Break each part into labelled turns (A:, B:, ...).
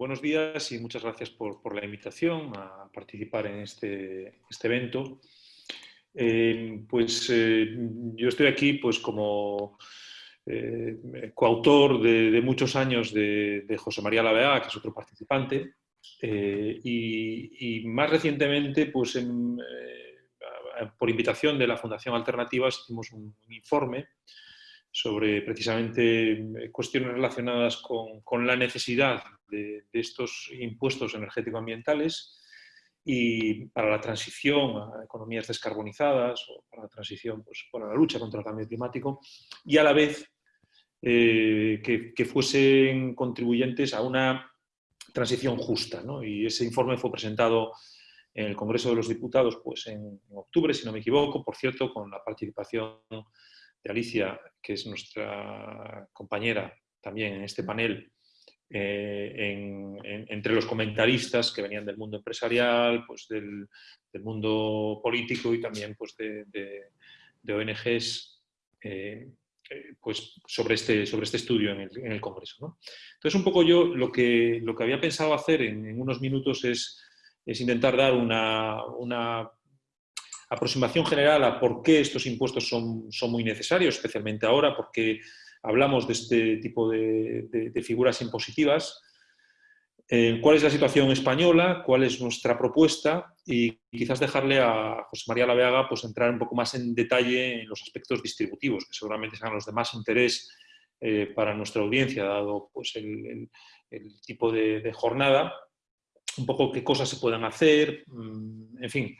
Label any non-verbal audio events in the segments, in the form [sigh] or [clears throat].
A: buenos días y muchas gracias por, la invitación a participar en este, este evento. Eh, pues eh, yo estoy aquí pues, como eh, coautor de, muchos años de, José María Lavea, que es otro participante, y, más recientemente, pues, por invitación de la Fundación Alternativas, hicimos un informe sobre precisamente cuestiones relacionadas con, la necesidad de, estos impuestos energético-ambientales y para la transición a economías descarbonizadas o para la transición, pues, para la lucha contra el cambio climático y a la vez eh, que, fuesen contribuyentes a una transición justa. Y ese informe fue presentado en el Congreso de los Diputados pues, en octubre, si no me equivoco, por cierto, con la participación de Alicia, que es nuestra compañera también en este panel, eh, entre los comentaristas que venían del mundo empresarial, pues del, mundo político y también pues de, ONGs eh, eh, pues sobre, este, sobre este estudio en el, Congreso. Entonces, un poco yo lo que, lo que había pensado hacer en, unos minutos es, es intentar dar una, una aproximación general a por qué estos impuestos son, son muy necesarios, especialmente ahora, porque hablamos de este tipo de, figuras impositivas, eh, cuál es la situación española, cuál es nuestra propuesta y quizás dejarle a José María Laveaga pues, entrar un poco más en detalle en los aspectos distributivos, que seguramente serán los de más interés eh, para nuestra audiencia, dado pues, el, tipo de, jornada, un poco qué cosas se puedan hacer, mm, en fin,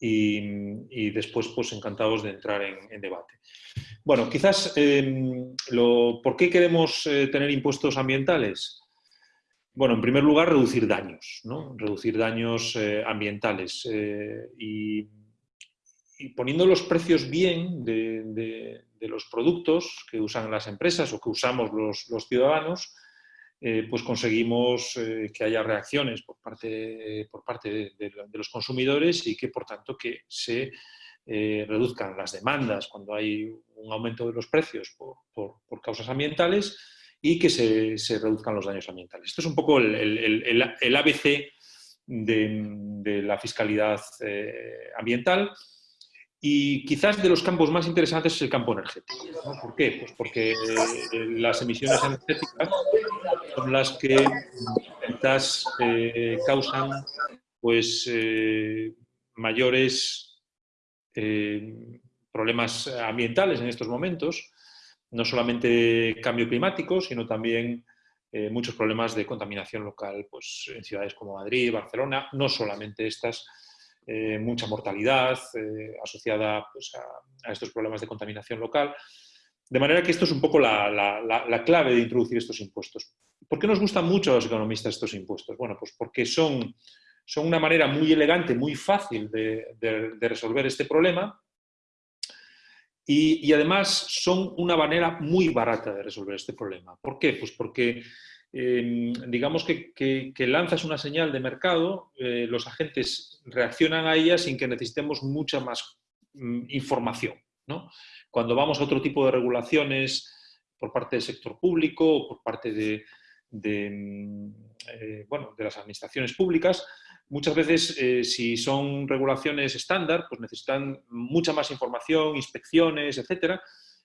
A: y, después pues encantados de entrar en, debate. Bueno, quizás, em, lo, ¿por qué queremos eh, tener impuestos ambientales? Bueno, en primer lugar, reducir daños, ¿no? reducir daños eh, ambientales eh, y, poniendo los precios bien de, los productos que usan las empresas o que usamos los, los ciudadanos, eh, pues conseguimos eh, que haya reacciones por parte, por parte de, los consumidores y que, por tanto, que se eh, reduzcan las demandas cuando hay un aumento de los precios por, causas ambientales y que se, reduzcan los daños ambientales. Esto es un poco el, ABC de, la fiscalidad ambiental y quizás de los campos más interesantes es el campo energético. ¿Por qué? Pues porque las emisiones energéticas son las que quizás eh, causan pues, eh, mayores eh, problemas ambientales en estos momentos, no solamente cambio climático, sino también muchos problemas de contaminación local pues, en ciudades como Madrid, Barcelona, no solamente estas, mucha mortalidad asociada pues, a, estos problemas de contaminación local. De manera que esto es un poco la clave de introducir estos impuestos. ¿Por qué nos gustan mucho a los economistas estos impuestos? Bueno, pues porque son una manera muy elegante, muy fácil de, resolver este problema y, además son una manera muy barata de resolver este problema. ¿Por qué? Pues porque digamos que, lanzas una señal de mercado, eh, los agentes reaccionan a ella sin que necesitemos mucha más mm, información. Cuando vamos a otro tipo de regulaciones por parte del sector público o por parte de, mm, eh, bueno, de las administraciones públicas, muchas veces eh, si son regulaciones estándar, pues necesitan mucha más información, inspecciones, etc.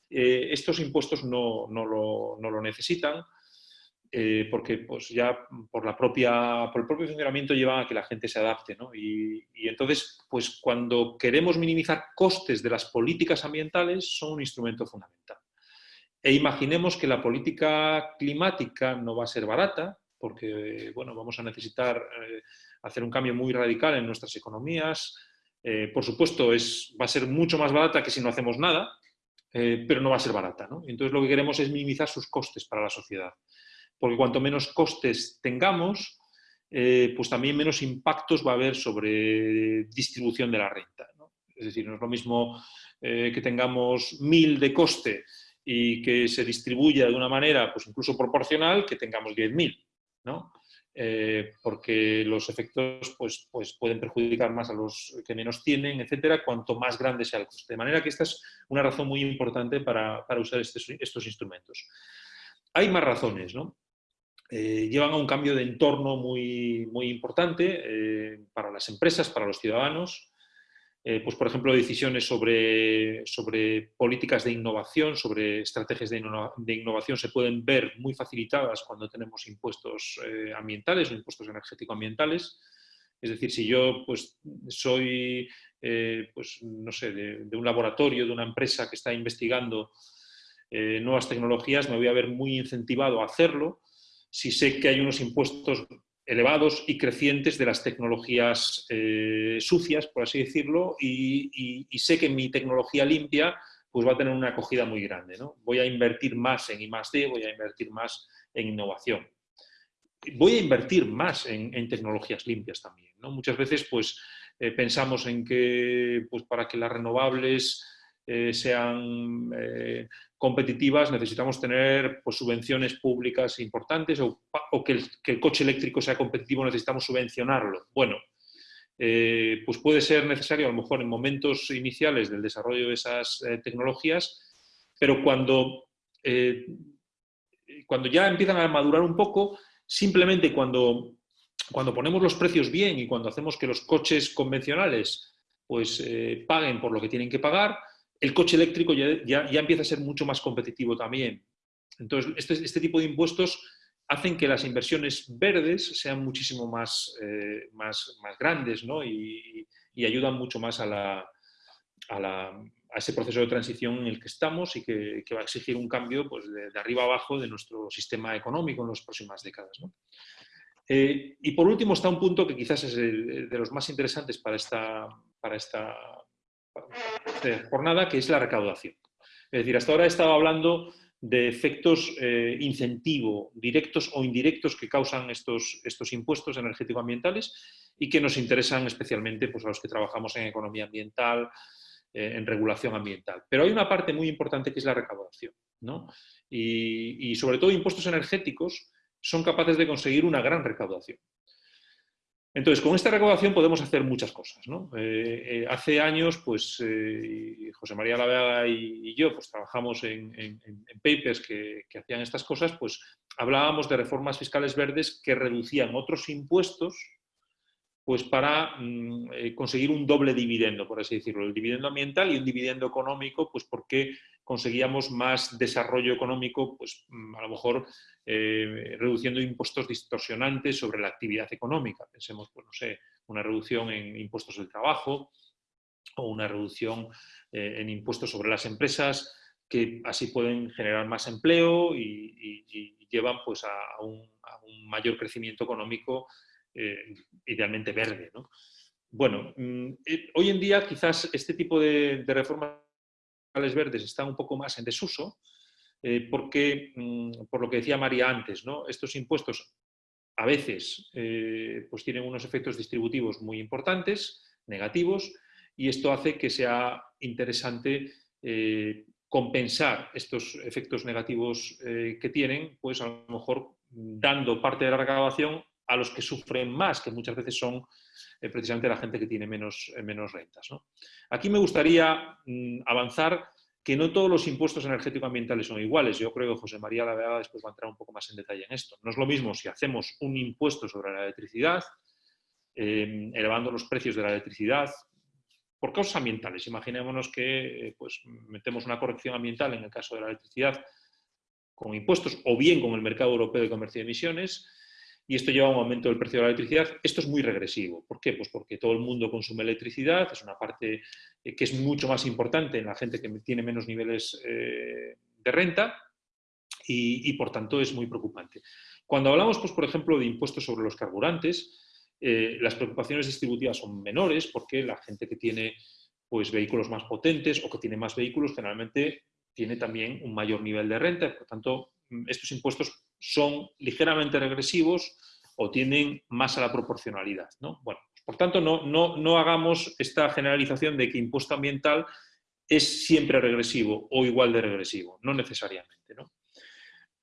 A: Eh, estos impuestos no, lo, necesitan porque pues, ya por, la propia, por el propio funcionamiento llevan a que la gente se adapte. Y, y, entonces, pues cuando queremos minimizar costes de las políticas ambientales, son un instrumento fundamental. E imaginemos que la política climática no va a ser barata, porque bueno, vamos a necesitar eh, hacer un cambio muy radical en nuestras economías. Eh, por supuesto, es, va a ser mucho más barata que si no hacemos nada, eh, pero no va a ser barata. Entonces lo que queremos es minimizar sus costes para la sociedad. Porque cuanto menos costes tengamos, pues también menos impactos va a haber sobre distribución de la renta. Es decir, no es lo mismo que tengamos mil de coste y que se distribuya de una manera pues incluso proporcional que tengamos 10.000, ¿no? Eh, porque los efectos pues, pues pueden perjudicar más a los que menos tienen, etcétera, cuanto más grande sea el coste. De manera que esta es una razón muy importante para usar estos instrumentos. Hay más razones, ¿no? Eh, llevan a un cambio de entorno muy, muy importante eh, para las empresas, para los ciudadanos. Eh, pues, por ejemplo, decisiones sobre, sobre políticas de innovación, sobre estrategias de, innovación se pueden ver muy facilitadas cuando tenemos impuestos ambientales o impuestos energético-ambientales. Es decir, si yo pues, soy pues, no sé, de, un laboratorio, de una empresa que está investigando nuevas tecnologías, me voy a ver muy incentivado a hacerlo si sé que hay unos impuestos elevados y crecientes de las tecnologías eh, sucias, por así decirlo, y, sé que mi tecnología limpia pues va a tener una acogida muy grande. ¿no? Voy a invertir más en I+.D., voy a invertir más en innovación. Voy a invertir más en, tecnologías limpias también. ¿no? Muchas veces pues, eh, pensamos en que pues, para que las renovables eh, sean competitivas, necesitamos tener pues, subvenciones públicas importantes o, que, el, coche eléctrico sea competitivo, necesitamos subvencionarlo. Bueno, eh, pues puede ser necesario a lo mejor en momentos iniciales del desarrollo de esas tecnologías, pero cuando, cuando ya empiezan a madurar un poco, simplemente cuando, cuando ponemos los precios bien y cuando hacemos que los coches convencionales pues, paguen por lo que tienen que pagar, el coche eléctrico ya, empieza a ser mucho más competitivo también. Entonces, este, este, tipo de impuestos hacen que las inversiones verdes sean muchísimo más, eh, más, más, grandes y, ayudan mucho más a, ese proceso de transición en el que estamos y que, va a exigir un cambio pues, de, arriba abajo de nuestro sistema económico en las próximas décadas. Eh, y por último está un punto que quizás es de los más interesantes para esta, para esta jornada, que es la recaudación. Es decir, hasta ahora he estado hablando de efectos eh, incentivo, directos o indirectos que causan estos, estos impuestos energético-ambientales y que nos interesan especialmente pues, a los que trabajamos en economía ambiental, eh, en regulación ambiental. Pero hay una parte muy importante que es la recaudación. y sobre todo impuestos energéticos son capaces de conseguir una gran recaudación. Entonces, con esta recaudación podemos hacer muchas cosas. Eh, eh, hace años, pues, eh, José María Lavega y, yo pues, trabajamos en, papers que, hacían estas cosas, pues hablábamos de reformas fiscales verdes que reducían otros impuestos pues, para mm, conseguir un doble dividendo, por así decirlo, el dividendo ambiental y un dividendo económico, pues porque conseguíamos más desarrollo económico, pues mm, a lo mejor eh, reduciendo impuestos distorsionantes sobre la actividad económica. Pensemos, pues no sé, una reducción en impuestos del trabajo o una reducción eh, en impuestos sobre las empresas que así pueden generar más empleo y, llevan pues a un, mayor crecimiento económico eh, idealmente verde. Bueno, mm, hoy en día quizás este tipo de, de reformas verdes están un poco más en desuso, eh, porque, mm, por lo que decía María antes, ¿no? estos impuestos a veces eh, pues tienen unos efectos distributivos muy importantes, negativos, y esto hace que sea interesante eh, compensar estos efectos negativos que tienen, pues a lo mejor dando parte de la recaudación a los que sufren más, que muchas veces son precisamente la gente que tiene menos, menos rentas. Aquí me gustaría mm, avanzar que no todos los impuestos energético-ambientales son iguales. Yo creo que José María Lavega después va a entrar un poco más en detalle en esto. No es lo mismo si hacemos un impuesto sobre la electricidad, eh, elevando los precios de la electricidad, por causas ambientales. Imaginémonos que eh, pues, metemos una corrección ambiental en el caso de la electricidad con impuestos o bien con el mercado europeo de comercio de emisiones, y esto lleva a un aumento del precio de la electricidad. Esto es muy regresivo. ¿Por qué? Pues porque todo el mundo consume electricidad, es una parte eh, que es mucho más importante en la gente que tiene menos niveles eh, de renta y, por tanto es muy preocupante. Cuando hablamos, pues, por ejemplo, de impuestos sobre los carburantes, eh, las preocupaciones distributivas son menores porque la gente que tiene pues, vehículos más potentes o que tiene más vehículos generalmente tiene también un mayor nivel de renta, por tanto estos impuestos son ligeramente regresivos o tienen más a la proporcionalidad. ¿no? Bueno, por tanto, no, no, hagamos esta generalización de que impuesto ambiental es siempre regresivo o igual de regresivo, no necesariamente. ¿no?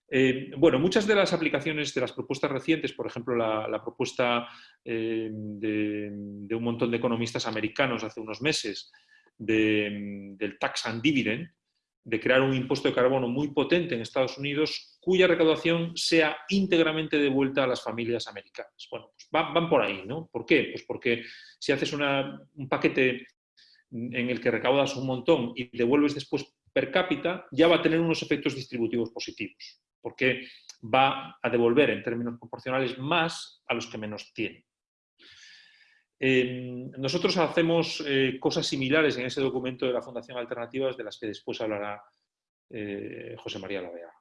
A: Eh, bueno, muchas de las aplicaciones de las propuestas recientes, por ejemplo, la, propuesta eh, de, un montón de economistas americanos hace unos meses del tax and dividend, de crear un impuesto de carbono muy potente en Estados Unidos, cuya recaudación sea íntegramente devuelta a las familias americanas. Bueno, pues van, por ahí, ¿no? ¿Por qué? Pues porque si haces un paquete en el que recaudas un montón y devuelves después per cápita, ya va a tener unos efectos distributivos positivos, porque va a devolver en términos proporcionales más a los que menos tienen. Nosotros hacemos eh, cosas similares en ese documento de la Fundación Alternativas de las que después hablará eh, José María Lavea.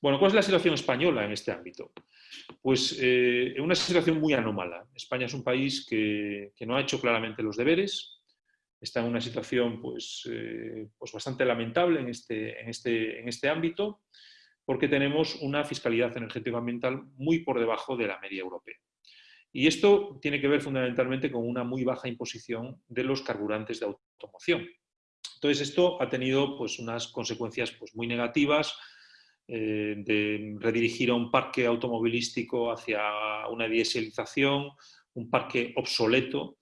A: Bueno, ¿cuál es la situación española en este ámbito? Pues eh, una situación muy anómala. España es un país que, no ha hecho claramente los deberes, está en una situación pues, pues bastante lamentable en este, en, este, en este ámbito, porque tenemos una fiscalidad energética ambiental muy por debajo de la media europea. Y esto tiene que ver fundamentalmente con una muy baja imposición de los carburantes de automoción. Entonces esto ha tenido pues, unas consecuencias pues, muy negativas eh, de redirigir a un parque automovilístico hacia una dieselización, un parque obsoleto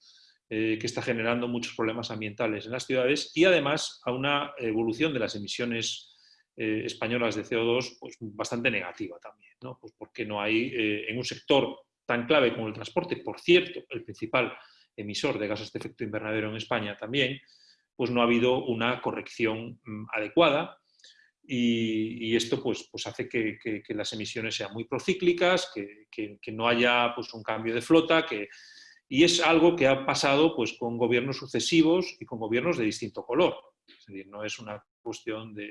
A: eh, que está generando muchos problemas ambientales en las ciudades y además a una evolución de las emisiones eh, españolas de CO2 pues, bastante negativa también, ¿no? Pues porque no hay, en un sector tan clave como el transporte, por cierto, el principal emisor de gases de efecto invernadero en España también, pues no ha habido una corrección mm, adecuada y, esto pues, pues hace que, las emisiones sean muy procíclicas, que, no haya pues, un cambio de flota, que, y es algo que ha pasado pues, con gobiernos sucesivos y con gobiernos de distinto color. Es decir, no es una cuestión de,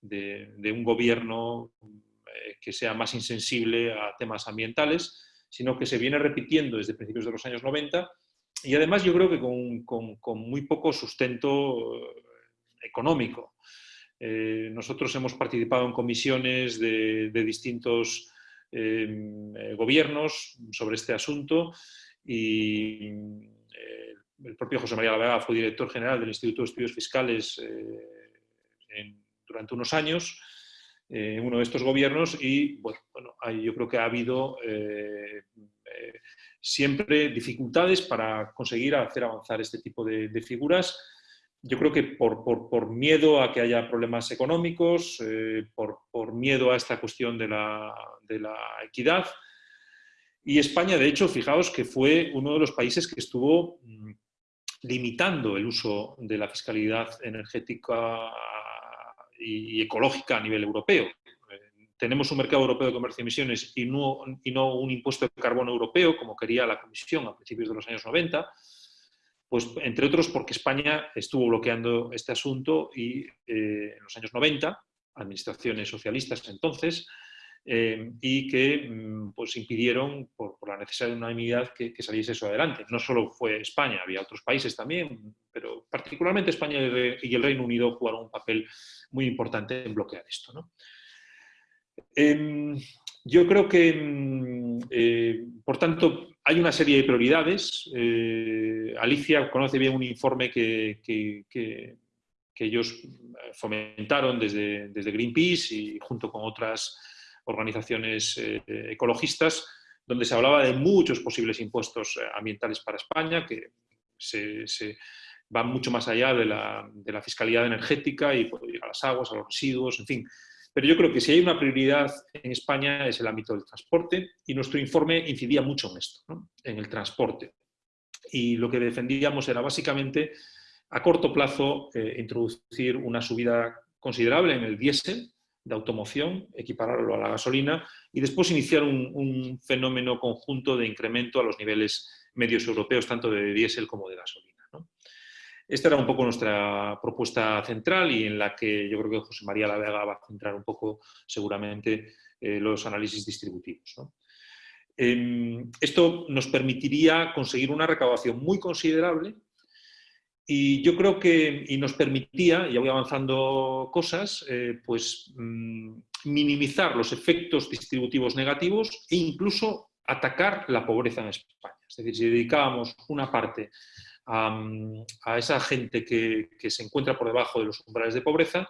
A: de, un gobierno que sea más insensible a temas ambientales, sino que se viene repitiendo desde principios de los años 90 y además yo creo que con, muy poco sustento eh, económico. Eh, nosotros hemos participado en comisiones de, distintos em, eh, gobiernos sobre este asunto y eh, el propio José María Lavega fue director general del Instituto de Estudios Fiscales durante unos años en uno de estos gobiernos y bueno, yo creo que ha habido siempre dificultades para conseguir hacer avanzar este tipo de figuras yo creo que por, miedo a que haya problemas económicos, eh, por, miedo a esta cuestión de la, equidad. Y España, de hecho, fijaos que fue uno de los países que estuvo mm, limitando el uso de la fiscalidad energética y ecológica a nivel europeo. Eh, tenemos un mercado europeo de comercio de emisiones y no, y no un impuesto de carbono europeo, como quería la Comisión a principios de los años 90, pues, entre otros porque España estuvo bloqueando este asunto y eh, en los años 90, administraciones socialistas entonces, eh, y que mm, pues, impidieron, por, la necesidad de unanimidad, que, que, saliese eso adelante. No solo fue España, había otros países también, pero particularmente España y el Reino Unido jugaron un papel muy importante en bloquear esto. ¿no? Em, yo creo que, mm, eh, por tanto, hay una serie de prioridades. Eh, Alicia conoce bien un informe que, ellos fomentaron desde, desde, Greenpeace y junto con otras organizaciones eh, ecologistas, donde se hablaba de muchos posibles impuestos ambientales para España, que se, van mucho más allá de la, de la fiscalidad energética y a las aguas, a los residuos, en fin, pero yo creo que si hay una prioridad en España es el ámbito del transporte y nuestro informe incidía mucho en esto, en el transporte. Y lo que defendíamos era básicamente a corto plazo eh, introducir una subida considerable en el diésel de automoción, equipararlo a la gasolina y después iniciar un, un fenómeno conjunto de incremento a los niveles medios europeos, tanto de diésel como de gasolina. Esta era un poco nuestra propuesta central y en la que yo creo que José María La Vega va a centrar un poco seguramente eh, los análisis distributivos. Em, esto nos permitiría conseguir una recaudación muy considerable y yo creo que y nos permitía, ya voy avanzando cosas, eh, pues mm, minimizar los efectos distributivos negativos e incluso atacar la pobreza en España. Es decir, si dedicábamos una parte a, esa gente que, se encuentra por debajo de los umbrales de pobreza,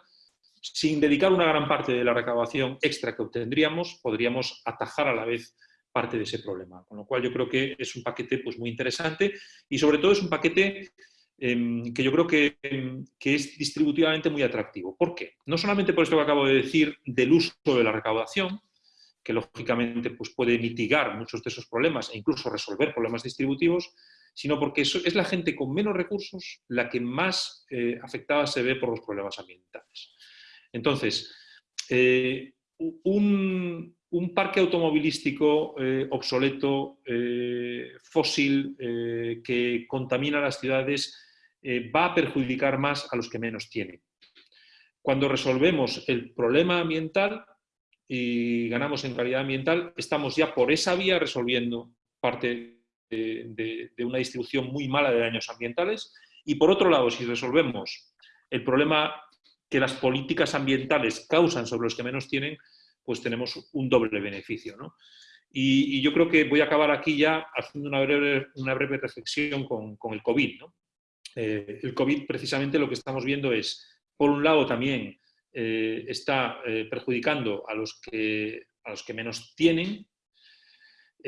A: sin dedicar una gran parte de la recaudación extra que obtendríamos, podríamos atajar a la vez parte de ese problema. Con lo cual yo creo que es un paquete pues, muy interesante y sobre todo es un paquete em, que yo creo que, que, es distributivamente muy atractivo. ¿Por qué? No solamente por esto que acabo de decir del uso de la recaudación, que lógicamente pues, puede mitigar muchos de esos problemas e incluso resolver problemas distributivos, sino porque es la gente con menos recursos la que más eh, afectada se ve por los problemas ambientales. Entonces, eh, un, parque automovilístico eh, obsoleto, fósil, que contamina las ciudades, va a perjudicar más a los que menos tienen. Cuando resolvemos el problema ambiental y ganamos en calidad ambiental, estamos ya por esa vía resolviendo parte de, una distribución muy mala de daños ambientales. Y por otro lado, si resolvemos el problema que las políticas ambientales causan sobre los que menos tienen, pues tenemos un doble beneficio. Y, yo creo que voy a acabar aquí ya haciendo una breve, reflexión con, el COVID. Eh, el COVID precisamente lo que estamos viendo es, por un lado también eh, está eh, perjudicando a los, que, a los que menos tienen,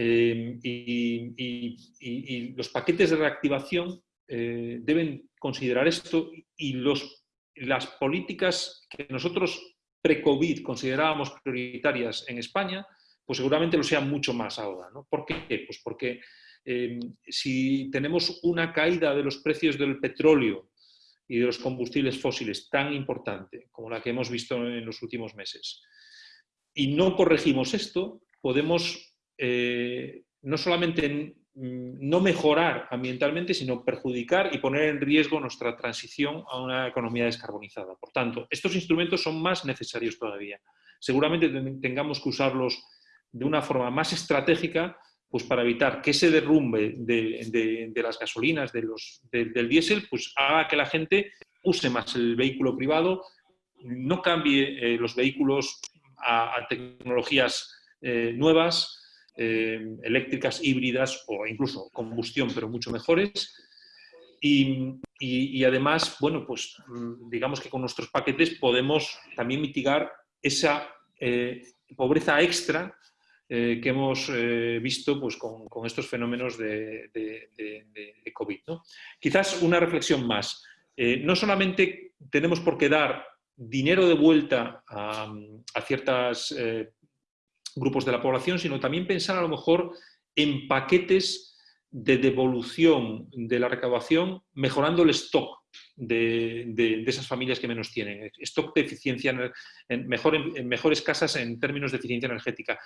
A: y, los paquetes de reactivación deben considerar esto y las políticas que nosotros pre-COVID considerábamos prioritarias en España, pues seguramente lo sean mucho más ahora. ¿no? ¿Por qué? Pues porque em, si tenemos una caída de los precios del petróleo y de los combustibles fósiles tan importante como la que hemos visto en los últimos meses, y no corregimos esto, podemos eh, no solamente no mejorar ambientalmente, sino perjudicar y poner en riesgo nuestra transición a una economía descarbonizada. Por tanto, estos instrumentos son más necesarios todavía. Seguramente tengamos que usarlos de una forma más estratégica pues para evitar que ese derrumbe de, las gasolinas, del diésel, pues haga que la gente use más el vehículo privado, no cambie eh, los vehículos a, tecnologías eh, nuevas, eh, eléctricas, híbridas o incluso combustión, pero mucho mejores. Y, además, bueno, pues mm, digamos que con nuestros paquetes podemos también mitigar esa pobreza extra eh, que hemos visto pues, con, estos fenómenos de, COVID. Quizás una reflexión más. no solamente tenemos por qué dar dinero de vuelta a, a ciertas grupos de la población, sino también pensar a lo mejor en paquetes de devolución de la recaudación, mejorando el stock de, esas familias que menos tienen. Stock de eficiencia, en, mejor, en, mejores casas en términos de eficiencia energética.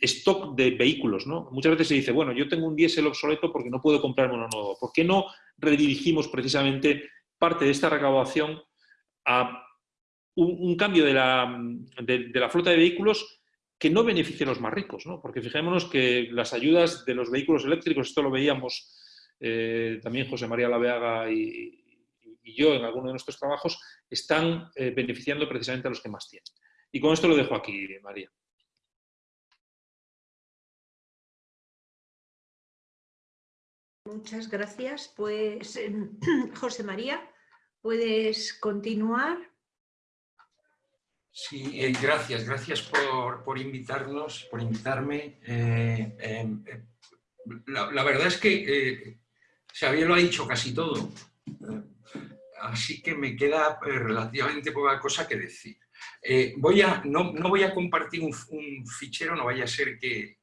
A: Stock de vehículos, ¿no? Muchas veces se dice, bueno, yo tengo un diésel obsoleto porque no puedo comprarme uno nuevo. ¿Por qué no redirigimos precisamente parte de esta recaudación a un, cambio de la, de la flota de vehículos que no beneficien a los más ricos, ¿no? porque fijémonos que las ayudas de los vehículos eléctricos, esto lo veíamos eh, también José María Laveaga y, yo en alguno de nuestros trabajos, están eh, beneficiando precisamente a los que más tienen. Y con esto lo dejo aquí, María.
B: Muchas gracias. Pues, [clears throat] José María, ¿puedes continuar?
C: Sí, eh, gracias, gracias por, invitarnos, por invitarme. Eh, em, eh, la, verdad es que Xavier lo ha dicho casi todo, así que me queda relativamente poca cosa que decir. voy a, no, voy a compartir un, fichero, no vaya a ser que,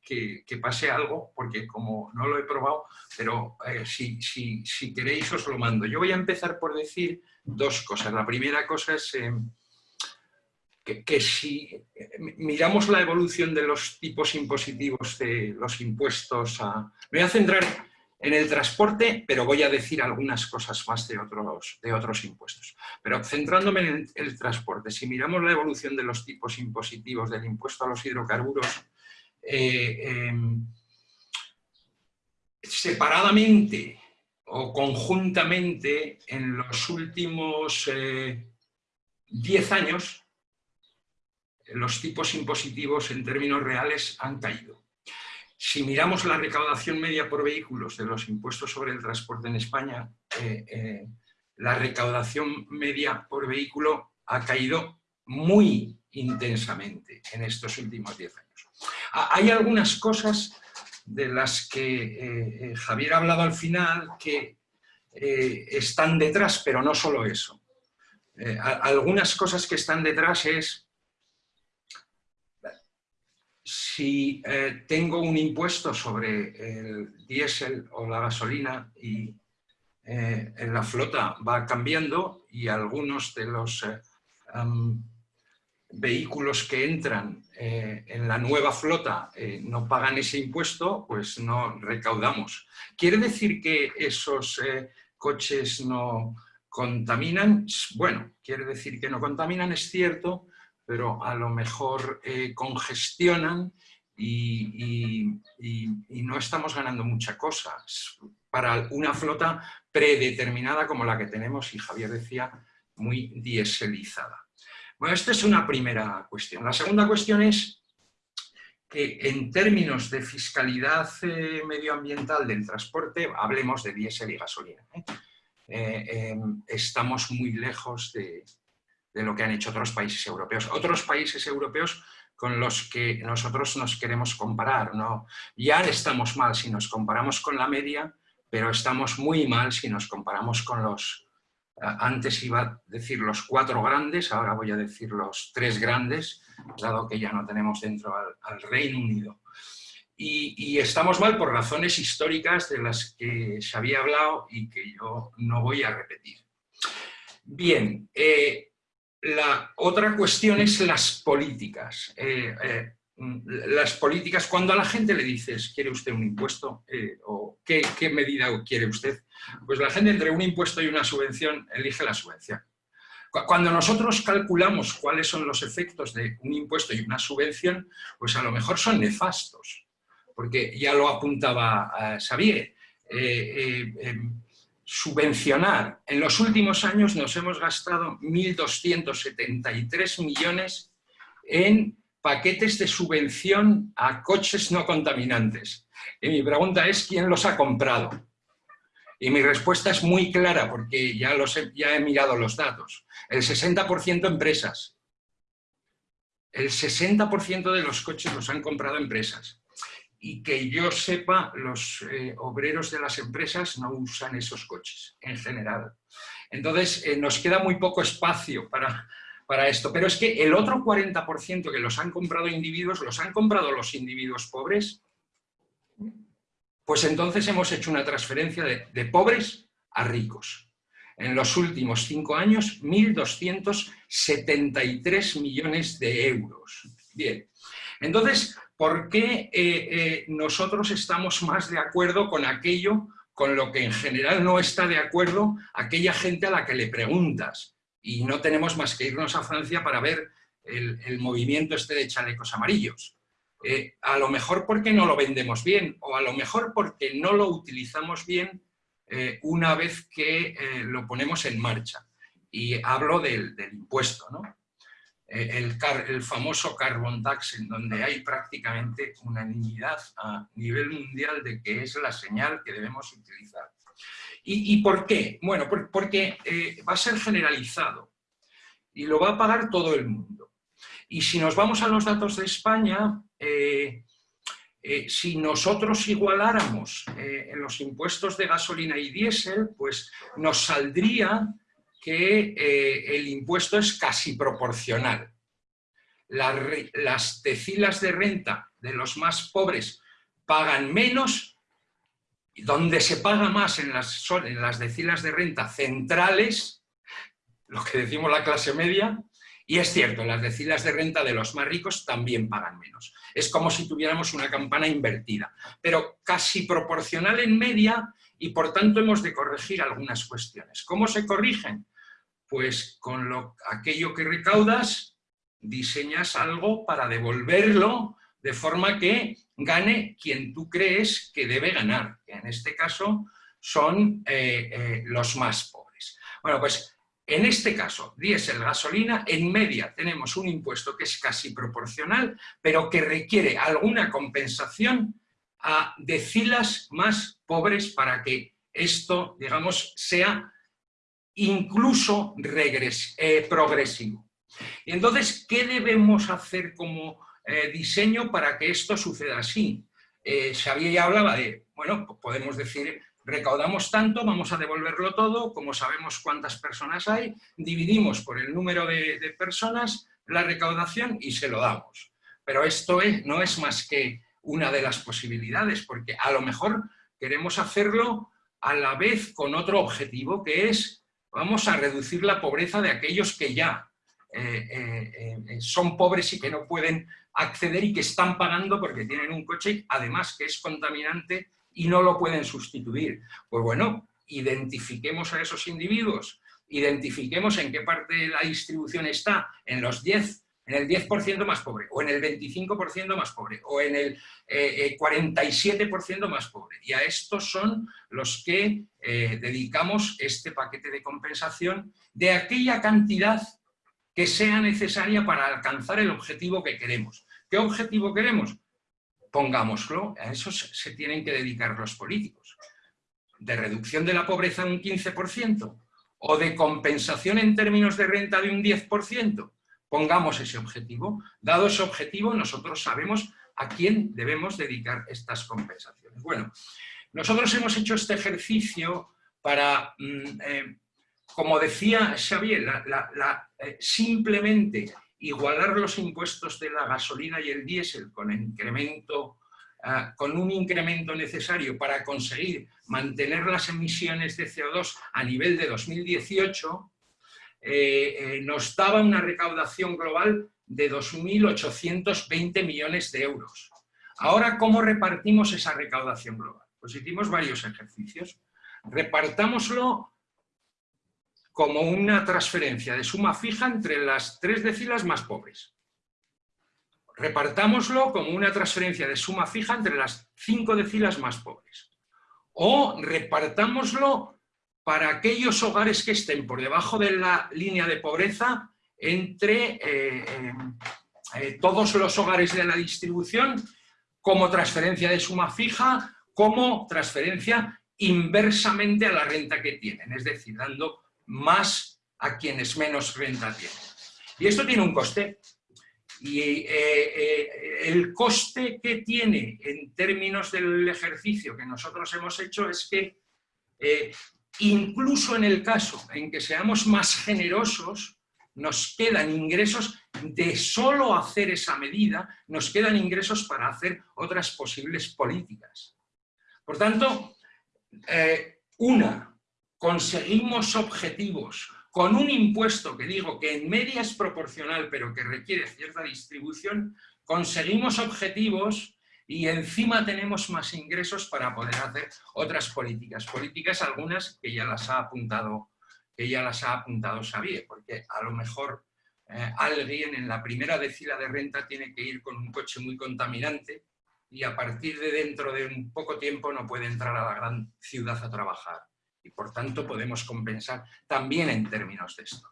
C: pase algo, porque como no lo he probado, pero si, si, queréis os lo mando. Yo voy a empezar por decir dos cosas. La primera cosa es que, si eh, miramos la evolución de los tipos impositivos de los impuestos, me voy a centrar en el transporte, pero voy a decir algunas cosas más de otros, de otros impuestos. Pero centrándome en el, transporte, si miramos la evolución de los tipos impositivos del impuesto a los hidrocarburos, eh, em, separadamente o conjuntamente en los últimos 10 eh, años, los tipos impositivos en términos reales han caído. Si miramos la recaudación media por vehículos de los impuestos sobre el transporte en España, eh, eh, la recaudación media por vehículo ha caído muy intensamente en estos últimos 10 años. Hay algunas cosas de las que eh, Javier ha hablado al final que, están detrás, pero no solo eso. algunas cosas que están detrás es si tengo un impuesto sobre el diésel o la gasolina y en la flota va cambiando y algunos de los vehículos que entran eh, en la nueva flota eh, no pagan ese impuesto, pues no recaudamos. ¿Quiere decir que esos eh, coches no contaminan? Bueno, quiere decir que no contaminan, es cierto, pero a lo mejor congestionan y, no estamos ganando muchas cosas para una flota predeterminada como la que tenemos, y Javier decía, muy dieselizada. Bueno, esta es una primera cuestión. La segunda cuestión es que en términos de fiscalidad eh, medioambiental del transporte, hablemos de diésel y gasolina. ¿eh? Eh, em, estamos muy lejos de, lo que han hecho otros países europeos. Otros países europeos con los que nosotros nos queremos comparar. ¿no? Ya estamos mal si nos comparamos con la media, pero estamos muy mal si nos comparamos con los antes iba a decir los cuatro grandes, ahora voy a decir los tres grandes, dado que ya no tenemos dentro al, Reino Unido. Y, estamos mal por razones históricas de las que se había hablado y que yo no voy a repetir. Bien, eh, la otra cuestión es las políticas. Eh, eh, las políticas, cuando a la gente le dices, ¿quiere usted un impuesto? Eh, ¿O qué, medida quiere usted? Pues la gente entre un impuesto y una subvención elige la subvención. Cuando nosotros calculamos cuáles son los efectos de un impuesto y una subvención, pues a lo mejor son nefastos, porque ya lo apuntaba Xavier, em, subvencionar. En los últimos años nos hemos gastado 1.273 millones en paquetes de subvención a coches no contaminantes. Y mi pregunta es, ¿quién los ha comprado? Y mi respuesta es muy clara, porque ya, los he, he mirado los datos. El 60% empresas. El 60% de los coches los han comprado empresas. Y que yo sepa, los eh, obreros de las empresas no usan esos coches, en general. Entonces, eh, nos queda muy poco espacio para para esto. Pero es que el otro 40% que los han comprado individuos, los han comprado los individuos pobres, pues entonces hemos hecho una transferencia de, pobres a ricos. En los últimos cinco años, 1.273 millones de euros. Bien, entonces, ¿por qué eh, eh, nosotros estamos más de acuerdo con aquello con lo que en general no está de acuerdo aquella gente a la que le preguntas? y no tenemos más que irnos a Francia para ver el, movimiento este de chalecos amarillos. Eh, a lo mejor porque no lo vendemos bien o a lo mejor porque no lo utilizamos bien una vez que lo ponemos en marcha. Y hablo del, impuesto, ¿no? El, el, famoso carbon tax, en donde hay prácticamente unanimidad a nivel mundial de que es la señal que debemos utilizar. ¿Y, por qué? Bueno, porque eh, va a ser generalizado y lo va a pagar todo el mundo. Y si nos vamos a los datos de España, eh, eh, si nosotros igualáramos en los impuestos de gasolina y diésel, pues nos saldría que el impuesto es casi proporcional. las decilas de renta de los más pobres pagan menos donde se paga más en las, en las decilas de renta centrales, lo que decimos la clase media, y es cierto, las decilas de renta de los más ricos también pagan menos. Es como si tuviéramos una campana invertida, pero casi proporcional en media y por tanto hemos de corregir algunas cuestiones. ¿Cómo se corrigen? Pues con lo, aquello que recaudas, diseñas algo para devolverlo de forma que gane quien tú crees que debe ganar, que en este caso son eh, eh, los más pobres. Bueno, pues en este caso, diésel, gasolina, en media tenemos un impuesto que es casi proporcional, pero que requiere alguna compensación a decilas más pobres para que esto, digamos, sea incluso eh, progresivo. Y entonces, ¿qué debemos hacer como eh, diseño para que esto suceda así. Eh, Xavier ya hablaba de, bueno, podemos decir recaudamos tanto, vamos a devolverlo todo, como sabemos cuántas personas hay, dividimos por el número de, personas la recaudación y se lo damos. Pero esto no es más que una de las posibilidades, porque a lo mejor queremos hacerlo a la vez con otro objetivo, que es, vamos a reducir la pobreza de aquellos que ya eh, eh, eh, son pobres y que no pueden acceder y que están pagando porque tienen un coche, además que es contaminante y no lo pueden sustituir. Pues bueno, identifiquemos a esos individuos, identifiquemos en qué parte de la distribución está, en los 10, en el 10% más pobre, o en el 25% más pobre, o en el 47% más pobre. Y a estos son los que dedicamos este paquete de compensación de aquella cantidad que sea necesaria para alcanzar el objetivo que queremos. ¿Qué objetivo queremos? Pongámoslo, a eso se tienen que dedicar los políticos. ¿De reducción de la pobreza un 15%? ¿O de compensación en términos de renta de un 10%? Pongamos ese objetivo. Dado ese objetivo, nosotros sabemos a quién debemos dedicar estas compensaciones. Bueno, nosotros hemos hecho este ejercicio para mm, eh, como decía Xavier, eh, simplemente igualar los impuestos de la gasolina y el diésel con, incremento, ah, con un incremento necesario para conseguir mantener las emisiones de CO2 a nivel de 2018, eh, eh, nos daba una recaudación global de 2.820 millones de euros. Ahora, ¿cómo repartimos esa recaudación global? Pues hicimos varios ejercicios. Repartámoslo como una transferencia de suma fija entre las tres decilas más pobres. Repartámoslo como una transferencia de suma fija entre las cinco decilas más pobres. O repartámoslo para aquellos hogares que estén por debajo de la línea de pobreza entre eh, eh, eh, todos los hogares de la distribución como transferencia de suma fija, como transferencia inversamente a la renta que tienen, es decir, dando más a quienes menos renta tienen. Y esto tiene un coste. Y el coste que tiene en términos del ejercicio que nosotros hemos hecho es que incluso en el caso en que seamos más generosos, nos quedan ingresos de solo hacer esa medida, nos quedan ingresos para hacer otras posibles políticas. Por tanto, una, conseguimos objetivos con un impuesto que digo que en media es proporcional pero que requiere cierta distribución, conseguimos objetivos y encima tenemos más ingresos para poder hacer otras políticas. Políticas algunas que ya las ha apuntado, que ya las ha apuntado Xavier, porque a lo mejor eh, alguien en la primera decila de renta tiene que ir con un coche muy contaminante y a partir de dentro de un poco tiempo no puede entrar a la gran ciudad a trabajar y por tanto podemos compensar también en términos de esto.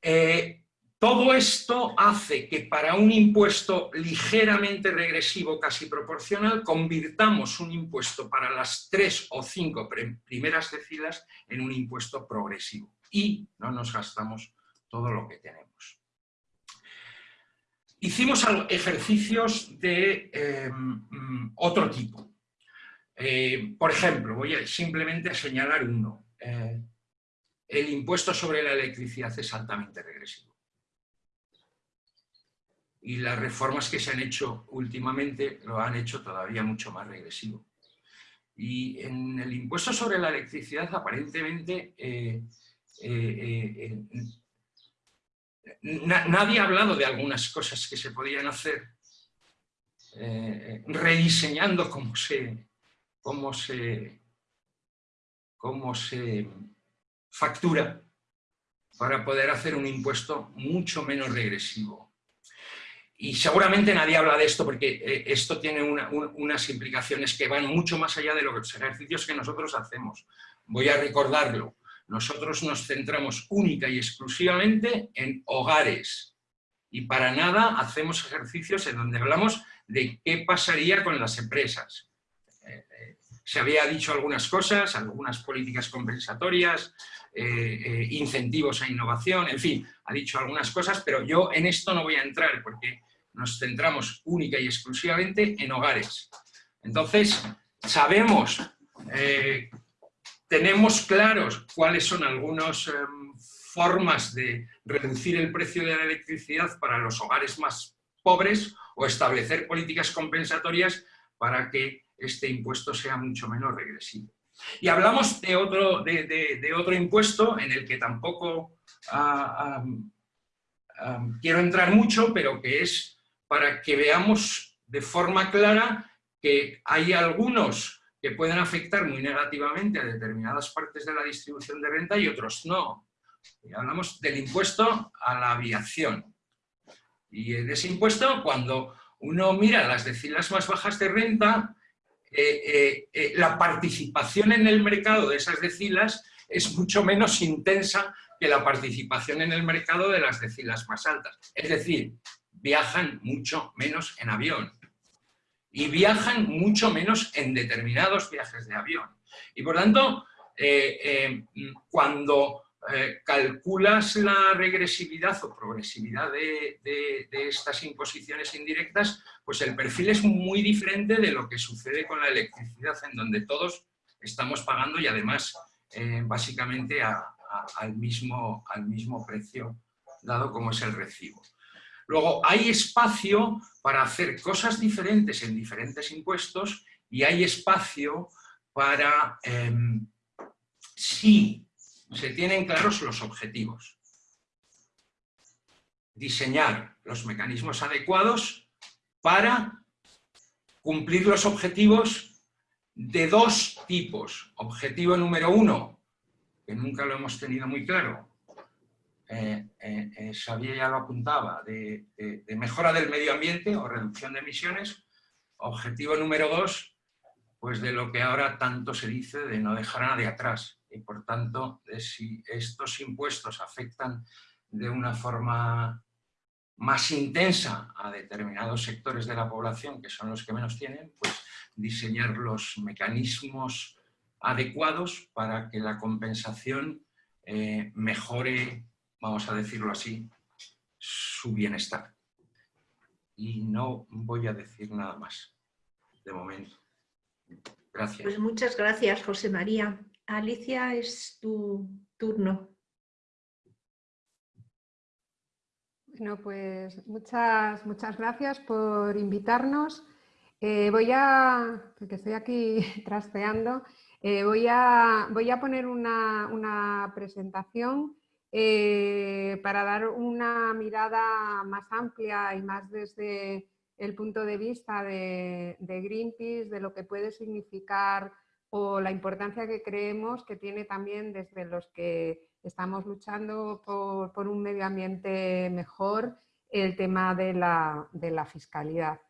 C: Eh, todo esto hace que para un impuesto ligeramente regresivo, casi proporcional, convirtamos un impuesto para las tres o cinco primeras decilas en un impuesto progresivo y no nos gastamos todo lo que tenemos. Hicimos ejercicios de eh, mm, otro tipo. Eh, por ejemplo, voy a simplemente a señalar uno. Eh, el impuesto sobre la electricidad es altamente regresivo. Y las reformas que se han hecho últimamente lo han hecho todavía mucho más regresivo. Y en el impuesto sobre la electricidad aparentemente eh, nadie ha hablado de algunas cosas que se podían hacer rediseñando cómo se, cómo se, cómo se factura para poder hacer un impuesto mucho menos regresivo. Y seguramente nadie habla de esto porque eh, esto tiene unas implicaciones que van mucho más allá de los ejercicios que nosotros hacemos. Voy a recordarlo. Nosotros nos centramos única y exclusivamente en hogares. Y para nada hacemos ejercicios en donde hablamos de qué pasaría con las empresas, se había dicho algunas cosas, algunas políticas compensatorias, eh, eh, incentivos a innovación, en fin, ha dicho algunas cosas, pero yo en esto no voy a entrar porque nos centramos única y exclusivamente en hogares. Entonces, sabemos eh, tenemos claros cuáles son algunas em, formas de reducir el precio de la electricidad para los hogares más pobres o establecer políticas compensatorias para que este impuesto sea mucho menos regresivo. Y hablamos de otro, de, otro impuesto en el que tampoco ah, quiero entrar mucho, pero que es para que veamos de forma clara que hay algunos que pueden afectar muy negativamente a determinadas partes de la distribución de renta y otros no. hablamos del impuesto a la aviación. Y de ese impuesto, cuando uno mira las decilas más bajas de renta, eh, eh, eh, la participación en el mercado de esas decilas es mucho menos intensa que la participación en el mercado de las decilas más altas. Es decir, viajan mucho menos en avión y viajan mucho menos en determinados viajes de avión. Y por tanto, cuando calculas la regresividad o progresividad de, estas imposiciones indirectas, pues el perfil es muy diferente de lo que sucede con la electricidad, en donde todos estamos pagando y además eh, básicamente al, mismo, al mismo precio dado como es el recibo. Luego, hay espacio para hacer cosas diferentes en diferentes impuestos y hay espacio para, em, sí se tienen claros los objetivos. Diseñar los mecanismos adecuados para cumplir los objetivos de dos tipos. Objetivo número uno, que nunca lo hemos tenido muy claro, eh, eh, eh, Xavier ya lo apuntaba, de, mejora del medio ambiente o reducción de emisiones. Objetivo número dos, pues de lo que ahora tanto se dice de no dejar a nadie atrás, y por tanto, si estos impuestos afectan de una forma más intensa a determinados sectores de la población, que son los que menos tienen, pues diseñar los mecanismos adecuados para que la compensación eh, mejore, vamos a decirlo así, su bienestar. Y no voy a decir nada más, de momento. Gracias.
B: Pues muchas gracias, José María. Alicia, es tu turno.
D: Bueno, pues muchas, muchas gracias por invitarnos. Eh, voy a, porque estoy aquí [laughs] trasteando, eh, voy, a, voy, a, poner una, presentación eh, para dar una mirada más amplia y más desde el punto de vista de, Greenpeace, de lo que puede significar o la importancia que creemos que tiene también desde los que estamos luchando por, un medio ambiente mejor el tema de la, fiscalidad.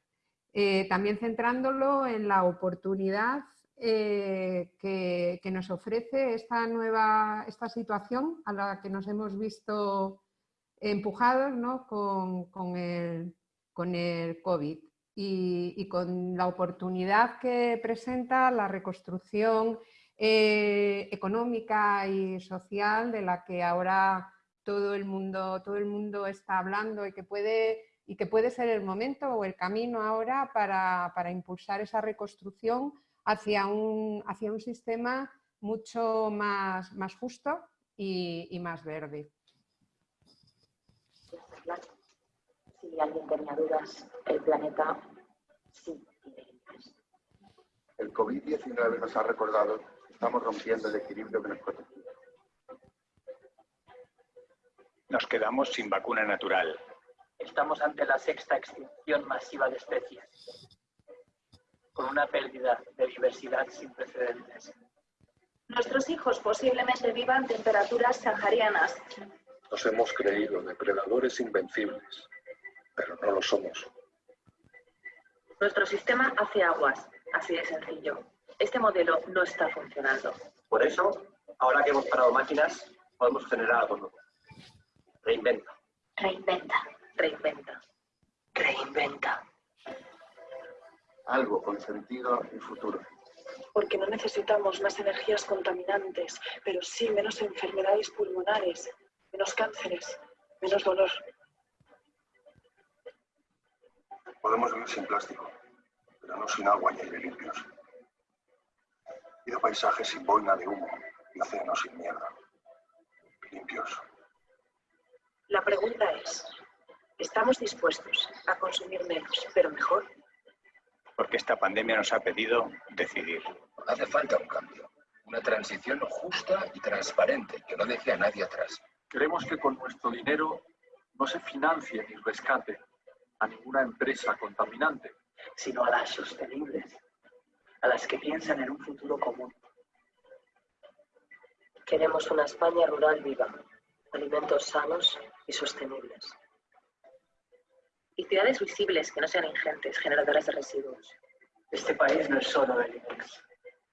D: Eh, también centrándolo en la oportunidad eh, que, nos ofrece esta nueva esta situación a la que nos hemos visto empujados con, con, el, con el COVID y, con la oportunidad que presenta la reconstrucción eh, económica y social de la que ahora todo el mundo, todo el mundo está hablando y que puede y que puede ser el momento o el camino ahora para, impulsar esa reconstrucción hacia un, hacia un sistema mucho más, más justo y, y más verde.
E: si alguien tenía dudas, el planeta sí
F: El COVID-19 nos ha recordado que estamos rompiendo el equilibrio que nos protegía.
G: Nos quedamos sin vacuna natural.
H: Estamos ante la sexta extinción masiva de especies, con una pérdida de diversidad sin precedentes.
I: Nuestros hijos posiblemente vivan temperaturas saharianas.
F: Nos hemos creído depredadores invencibles pero no lo somos.
I: Nuestro sistema hace aguas, así de sencillo. Este modelo no está funcionando.
H: Por eso, ahora que hemos parado máquinas, podemos generar algo nuevo. Reinventa.
I: Reinventa. Reinventa. Reinventa.
F: Algo con sentido y futuro.
I: Porque no necesitamos más energías contaminantes, pero sí menos enfermedades pulmonares, menos cánceres, menos dolor,
F: Podemos vivir sin plástico, pero no sin agua y aire limpios. Pido paisajes sin boina de humo y océanos sin mierda. Limpios.
I: La pregunta es, ¿estamos dispuestos a consumir menos, pero mejor?
G: Porque esta pandemia nos ha pedido decidir.
J: Hace falta un cambio, una transición justa y transparente que no deje a nadie atrás.
K: Queremos que con nuestro dinero no se financie ni rescate a ninguna empresa contaminante,
H: sino a las sostenibles, a las que piensan en un futuro común.
L: Queremos una España rural viva, alimentos sanos y sostenibles.
E: Y ciudades visibles que no sean ingentes, generadoras de residuos.
H: Este país no es solo del INEX.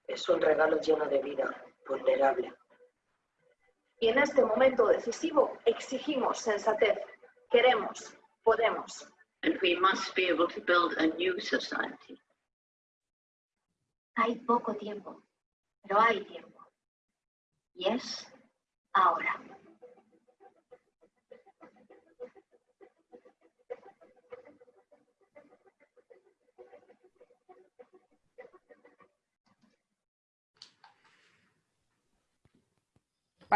L: Es un regalo lleno de vida, vulnerable.
B: Y en este momento decisivo exigimos sensatez. Queremos, podemos.
M: And we must be able to build a new society.
N: Hay poco tiempo, pero hay tiempo. Y es ahora.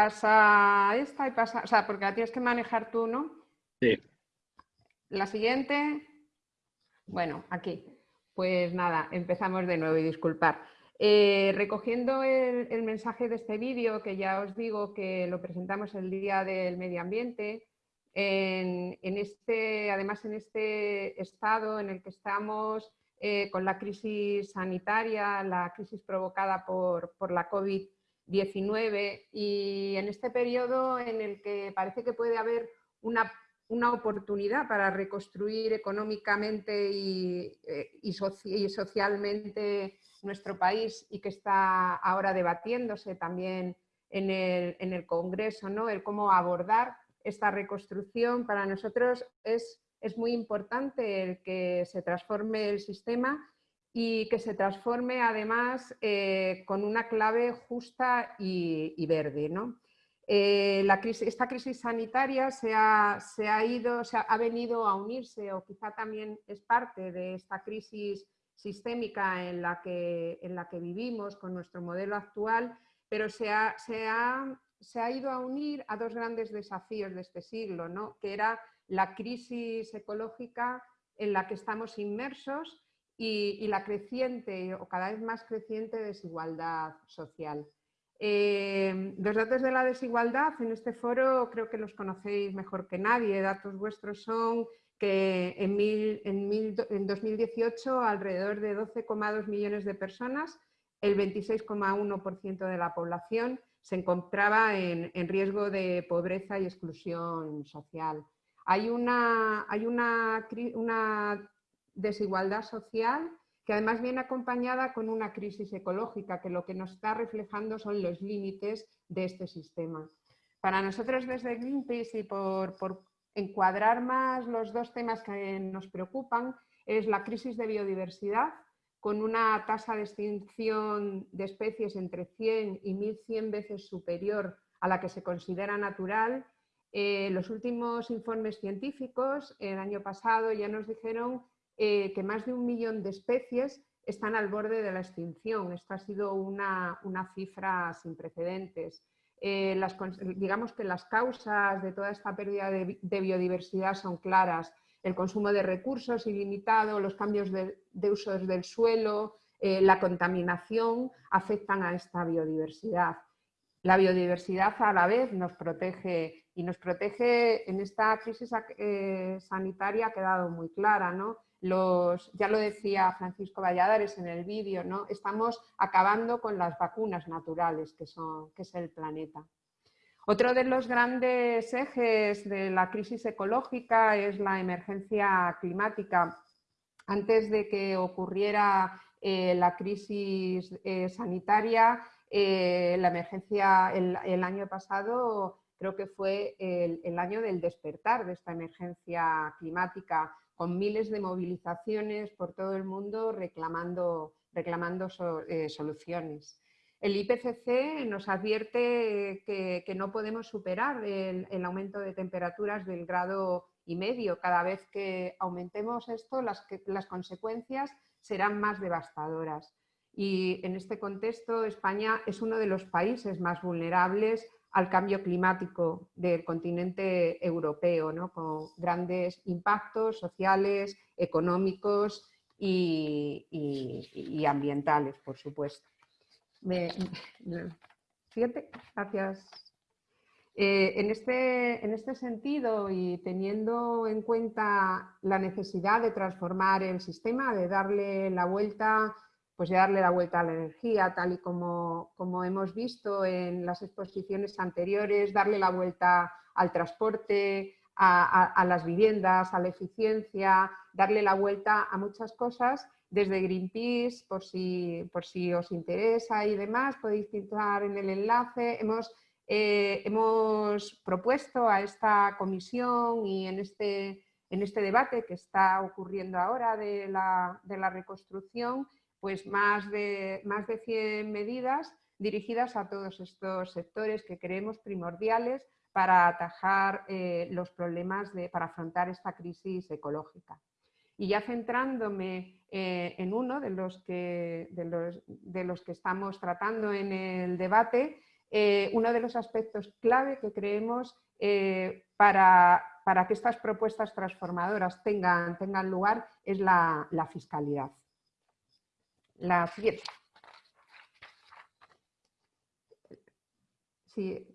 D: Pasa esta y pasa, o sea, porque la tienes que manejar tú, ¿no?
A: Sí.
D: La siguiente, bueno, aquí. Pues nada, empezamos de nuevo y disculpar. Eh, recogiendo el, mensaje de este vídeo, que ya os digo que lo presentamos el Día del Medio Ambiente, en, este, además en este estado en el que estamos eh, con la crisis sanitaria, la crisis provocada por, por la COVID-19 y en este periodo en el que parece que puede haber una una oportunidad para reconstruir económicamente y, eh, y, socialmente nuestro país y que está ahora debatiéndose también en el, en el, Congreso, ¿no? el cómo abordar esta reconstrucción. Para nosotros es, es muy importante el que se transforme el sistema y que se transforme además eh, con una clave justa y, verde. ¿no? Eh, esta crisis sanitaria se ha, ido, se ha, venido a unirse o quizá también es parte de esta crisis sistémica en la que, en la que vivimos con nuestro modelo actual, pero se ha, se, ha, ido a unir a dos grandes desafíos de este siglo, ¿no? que era la crisis ecológica en la que estamos inmersos y, la creciente o cada vez más creciente desigualdad social. Eh, los datos de la desigualdad en este foro creo que los conocéis mejor que nadie. Datos vuestros son que en, en, 2018 alrededor de 12,2 millones de personas, el 26,1% de la población se encontraba en, riesgo de pobreza y exclusión social. Hay una, hay una desigualdad social que además viene acompañada con una crisis ecológica que lo que nos está reflejando son los límites de este sistema. Para nosotros desde Greenpeace y por, encuadrar más los dos temas que nos preocupan es la crisis de biodiversidad con una tasa de extinción de especies entre 100 y 1100 veces superior a la que se considera natural. Eh, los últimos informes científicos el año pasado ya nos dijeron eh, que más de un millón de especies están al borde de la extinción. Esta ha sido una, cifra sin precedentes. Eh, digamos que las causas de toda esta pérdida de, biodiversidad son claras. El consumo de recursos ilimitado, los cambios de, uso del suelo, eh, la contaminación afectan a esta biodiversidad. La biodiversidad a la vez nos protege y nos protege en esta crisis sanitaria ha quedado muy clara. ¿no? Ya lo decía Francisco Valladares en el vídeo, ¿no? estamos acabando con las vacunas naturales que, son, que es el planeta. Otro de los grandes ejes de la crisis ecológica es la emergencia climática. Antes de que ocurriera eh, la crisis eh, sanitaria, eh, la emergencia el, año pasado creo que fue el año del despertar de esta emergencia climática con miles de movilizaciones por todo el mundo reclamando, reclamando eh, soluciones. El IPCC nos advierte que, no podemos superar el, aumento de temperaturas del grado y medio. Cada vez que aumentemos esto, las, las consecuencias serán más devastadoras. y en este contexto España es uno de los países más vulnerables al cambio climático del continente europeo, con grandes impactos sociales, económicos y, ambientales, por supuesto. siguiente, gracias. Eh, en, este, en este sentido y teniendo en cuenta la necesidad de transformar el sistema, de darle la vuelta pues darle la vuelta a la energía, tal y como, como hemos visto en las exposiciones anteriores, darle la vuelta al transporte, a, las viviendas, a la eficiencia, darle la vuelta a muchas cosas. Desde Greenpeace, por si, por si os interesa y demás, podéis clicar en el enlace. Hemos, eh, hemos propuesto a esta comisión y en este, en este debate que está ocurriendo ahora de la, de la reconstrucción, pues más de, más de 100 medidas dirigidas a todos estos sectores que creemos primordiales para atajar eh, los problemas, de, para afrontar esta crisis ecológica. Y ya centrándome eh, en uno de los, que, de, los, que estamos tratando en el debate, eh, uno de los aspectos clave que creemos para, para, que estas propuestas transformadoras tengan, tengan lugar es la fiscalidad. La siguiente. Sí,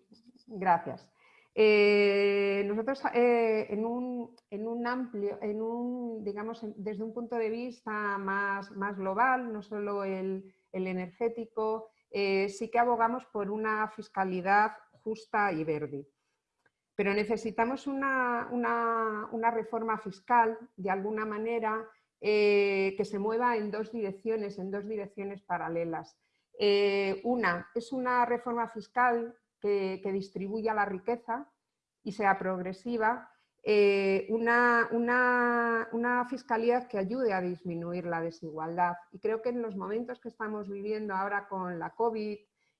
D: gracias. Eh, nosotros eh, en, un, amplio, en un, digamos, desde un punto de vista más, más global, no solo el, energético, eh, sí que abogamos por una fiscalidad justa y verde. Pero necesitamos una, una reforma fiscal, de alguna manera, eh, que se mueva en dos direcciones, en dos direcciones paralelas. Eh, una es una reforma fiscal que, distribuya la riqueza y sea progresiva, eh, una, una, fiscalidad que ayude a disminuir la desigualdad. Y creo que en los momentos que estamos viviendo ahora con la COVID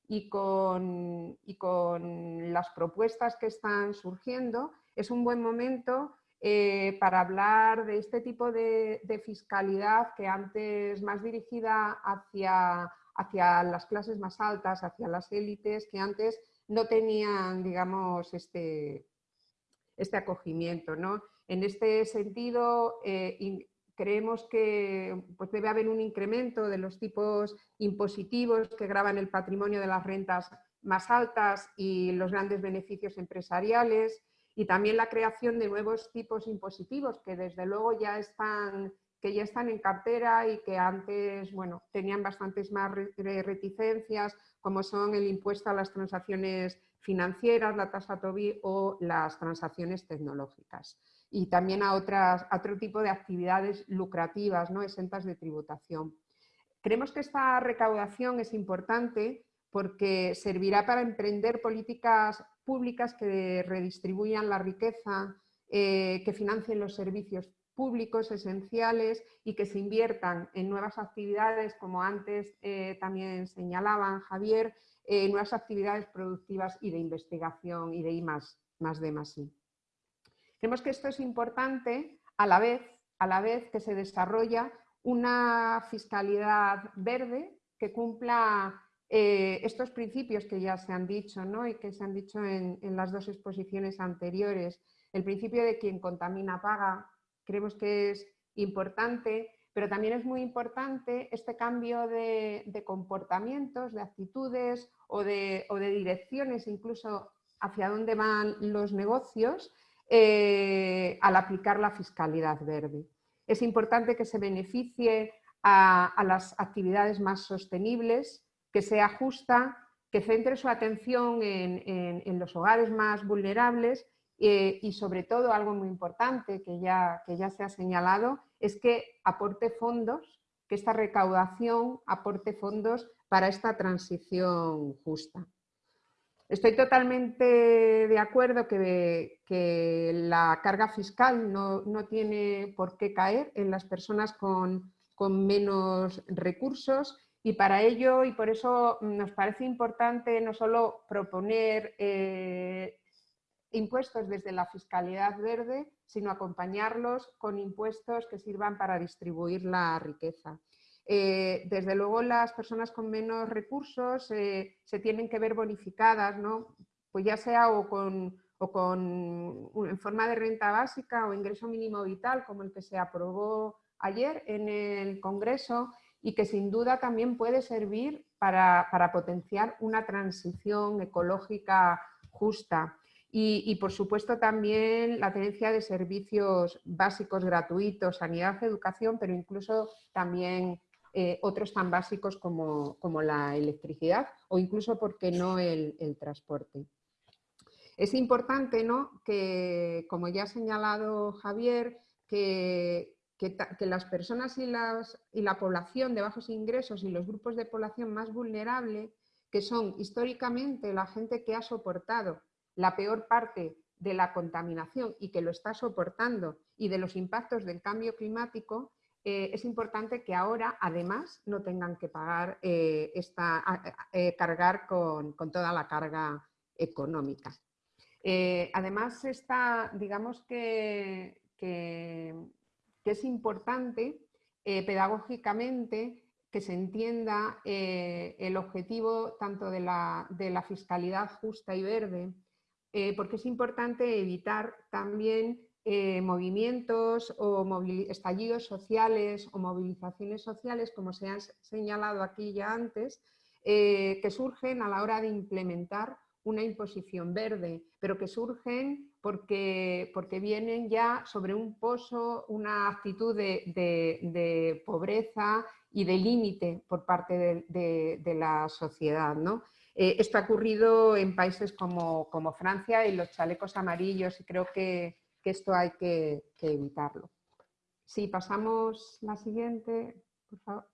D: y con, y con las propuestas que están surgiendo, es un buen momento eh, para hablar de este tipo de, fiscalidad que antes más dirigida hacia, hacia las clases más altas, hacia las élites, que antes no tenían, digamos, este, este acogimiento. ¿no? En este sentido, eh, creemos que pues, debe haber un incremento de los tipos impositivos que graban el patrimonio de las rentas más altas y los grandes beneficios empresariales, y también la creación de nuevos tipos impositivos que desde luego ya están, que ya están en cartera y que antes bueno, tenían bastantes más reticencias, como son el impuesto a las transacciones financieras, la tasa TOBI o las transacciones tecnológicas. Y también a, otras, otro tipo de actividades lucrativas, ¿no? exentas de tributación. Creemos que esta recaudación es importante porque servirá para emprender políticas públicas que redistribuyan la riqueza, eh, que financien los servicios públicos esenciales y que se inviertan en nuevas actividades, como antes eh, también señalaban Javier, en nuevas actividades productivas y de investigación y de I más, más de más I. Creemos que esto es importante a la vez, a la vez que se desarrolla una fiscalidad verde que cumpla eh, estos principios que ya se han dicho ¿no? y que se han dicho en, las dos exposiciones anteriores, el principio de quien contamina paga, creemos que es importante, pero también es muy importante este cambio de, comportamientos, de actitudes o de, direcciones, incluso hacia dónde van los negocios eh, al aplicar la fiscalidad verde. Es importante que se beneficie a las actividades más sostenibles, que sea justa, que centre su atención en, los hogares más vulnerables eh, y sobre todo algo muy importante que ya, que ya se ha señalado es que aporte fondos, que esta recaudación aporte fondos para esta transición justa. Estoy totalmente de acuerdo que, que la carga fiscal no, no, tiene por qué caer en las personas con, con menos recursos y para ello, y por eso nos parece importante no solo proponer eh, impuestos desde la fiscalidad verde, sino acompañarlos con impuestos que sirvan para distribuir la riqueza. eh, desde luego las personas con menos recursos eh, se tienen que ver bonificadas, ¿no? pues ya sea o con, o con, en forma de renta básica o ingreso mínimo vital, como el que se aprobó ayer en el Congreso y que sin duda también puede servir para, para potenciar una transición ecológica justa. Y, por supuesto también la tenencia de servicios básicos gratuitos, sanidad, educación, pero incluso también eh, otros tan básicos como, la electricidad o incluso, ¿por qué no, el, transporte? Es importante ¿no? que, como ya ha señalado Javier, que, las personas y, la población de bajos ingresos y los grupos de población más vulnerables, que son históricamente la gente que ha soportado la peor parte de la contaminación y que lo está soportando y de los impactos del cambio climático, eh, es importante que ahora además no tengan que pagar eh, esta, eh, cargar con, toda la carga económica. además, está, digamos que, que, es importante pedagógicamente que se entienda el objetivo tanto de la, de la fiscalidad justa y verde eh, porque es importante evitar también eh, movimientos o estallidos sociales o movilizaciones sociales, como se han señalado aquí ya antes, eh, que surgen a la hora de implementar una imposición verde, pero que surgen porque, porque vienen ya sobre un pozo, una actitud de, pobreza y de límite por parte de, de la sociedad. ¿no? Eh, esto ha ocurrido en países como, Francia y los chalecos amarillos y creo que, esto hay que, evitarlo. Si pasamos la siguiente, por favor.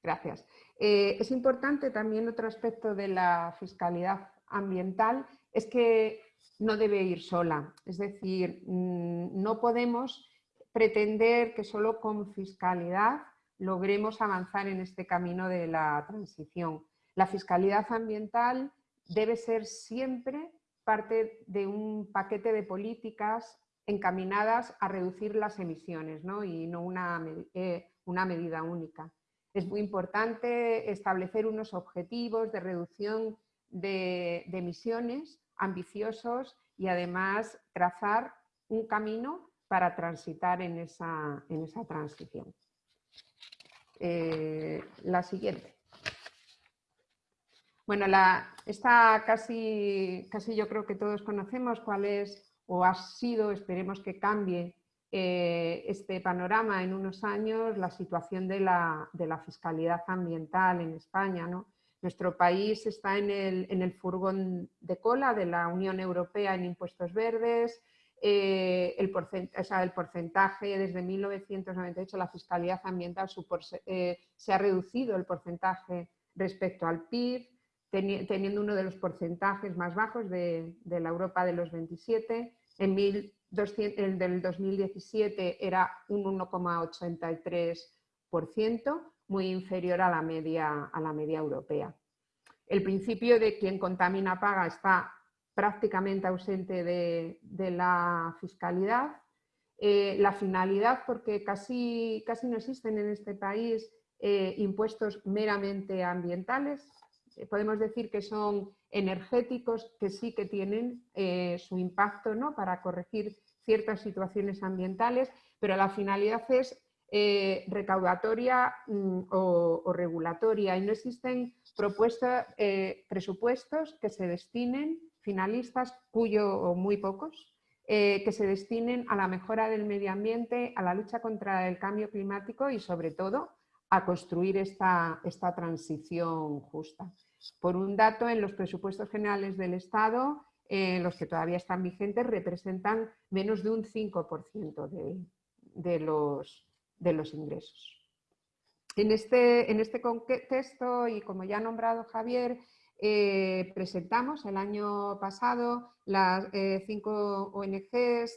D: Gracias. Eh, es importante también otro aspecto de la fiscalidad ambiental, es que no debe ir sola. Es decir, mm, no podemos pretender que solo con fiscalidad logremos avanzar en este camino de la transición. La fiscalidad ambiental debe ser siempre parte de un paquete de políticas encaminadas a reducir las emisiones y no eh, una, medida única. Es muy importante establecer unos objetivos de reducción de, emisiones ambiciosos y además trazar un camino para transitar en esa, transición. Eh, la siguiente. Bueno, la, esta casi, casi yo creo que todos conocemos cuál es o ha sido, esperemos que cambie eh, este panorama en unos años, la situación de la, fiscalidad ambiental en España. ¿no? Nuestro país está en el, en el, furgón de cola de la Unión Europea en impuestos verdes, eh, el, porcentaje, el, porcentaje, desde 1998 la fiscalidad ambiental eh, se ha reducido el porcentaje respecto al PIB, teniendo uno de los porcentajes más bajos de, la Europa de los 27. En el del 2017 era un 1,83%, muy inferior a la, media, a la media europea. El principio de quien contamina paga está prácticamente ausente de, la fiscalidad. Eh, la finalidad, porque casi, casi no existen en este país eh, impuestos meramente ambientales, eh, podemos decir que son energéticos que sí que tienen su impacto ¿no? para corregir ciertas situaciones ambientales, pero la finalidad es eh, recaudatoria mm, o, regulatoria y no existen propuestas, presupuestos que se destinen, finalistas, cuyo o muy pocos, que se destinen a la mejora del medio ambiente, a la lucha contra el cambio climático y sobre todo a construir esta, esta transición justa. Por un dato, en los presupuestos generales del Estado, eh, los que todavía están vigentes, representan menos de un 5% de, los, de los ingresos. En este, en este contexto, y como ya ha nombrado Javier, eh, presentamos el año pasado las eh, cinco ONGs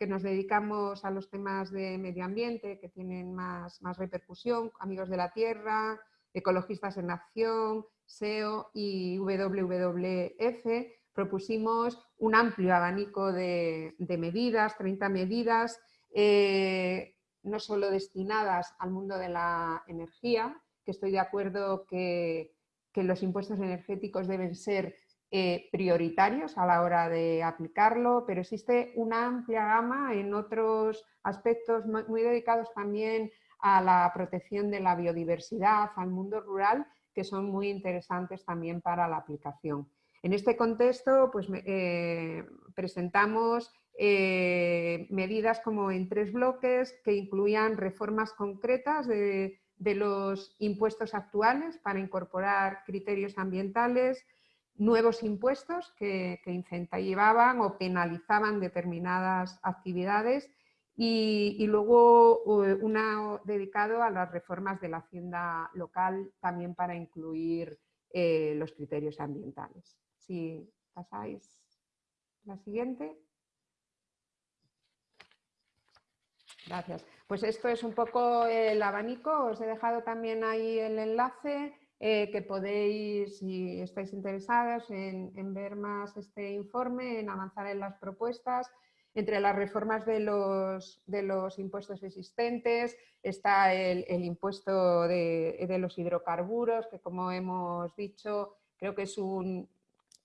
D: que nos dedicamos a los temas de medio ambiente, que tienen más, más repercusión, Amigos de la Tierra, Ecologistas en Acción, SEO y WWF propusimos un amplio abanico de, medidas, 30 medidas, eh, no solo destinadas al mundo de la energía, que estoy de acuerdo que, los impuestos energéticos deben ser eh, prioritarios a la hora de aplicarlo, pero existe una amplia gama en otros aspectos muy dedicados también a la protección de la biodiversidad, al mundo rural, que son muy interesantes también para la aplicación. En este contexto, pues, eh, presentamos eh, medidas como en tres bloques que incluían reformas concretas de, los impuestos actuales para incorporar criterios ambientales, nuevos impuestos que, incentivaban o penalizaban determinadas actividades y, luego una dedicado a las reformas de la hacienda local también para incluir eh, los criterios ambientales. Si pasáis la siguiente. Gracias. Pues esto es un poco el abanico. Os he dejado también ahí el enlace eh, que podéis, si estáis interesados en, ver más este informe, en avanzar en las propuestas entre las reformas de los, de los impuestos existentes está el, impuesto de, los hidrocarburos, que como hemos dicho, creo que es un...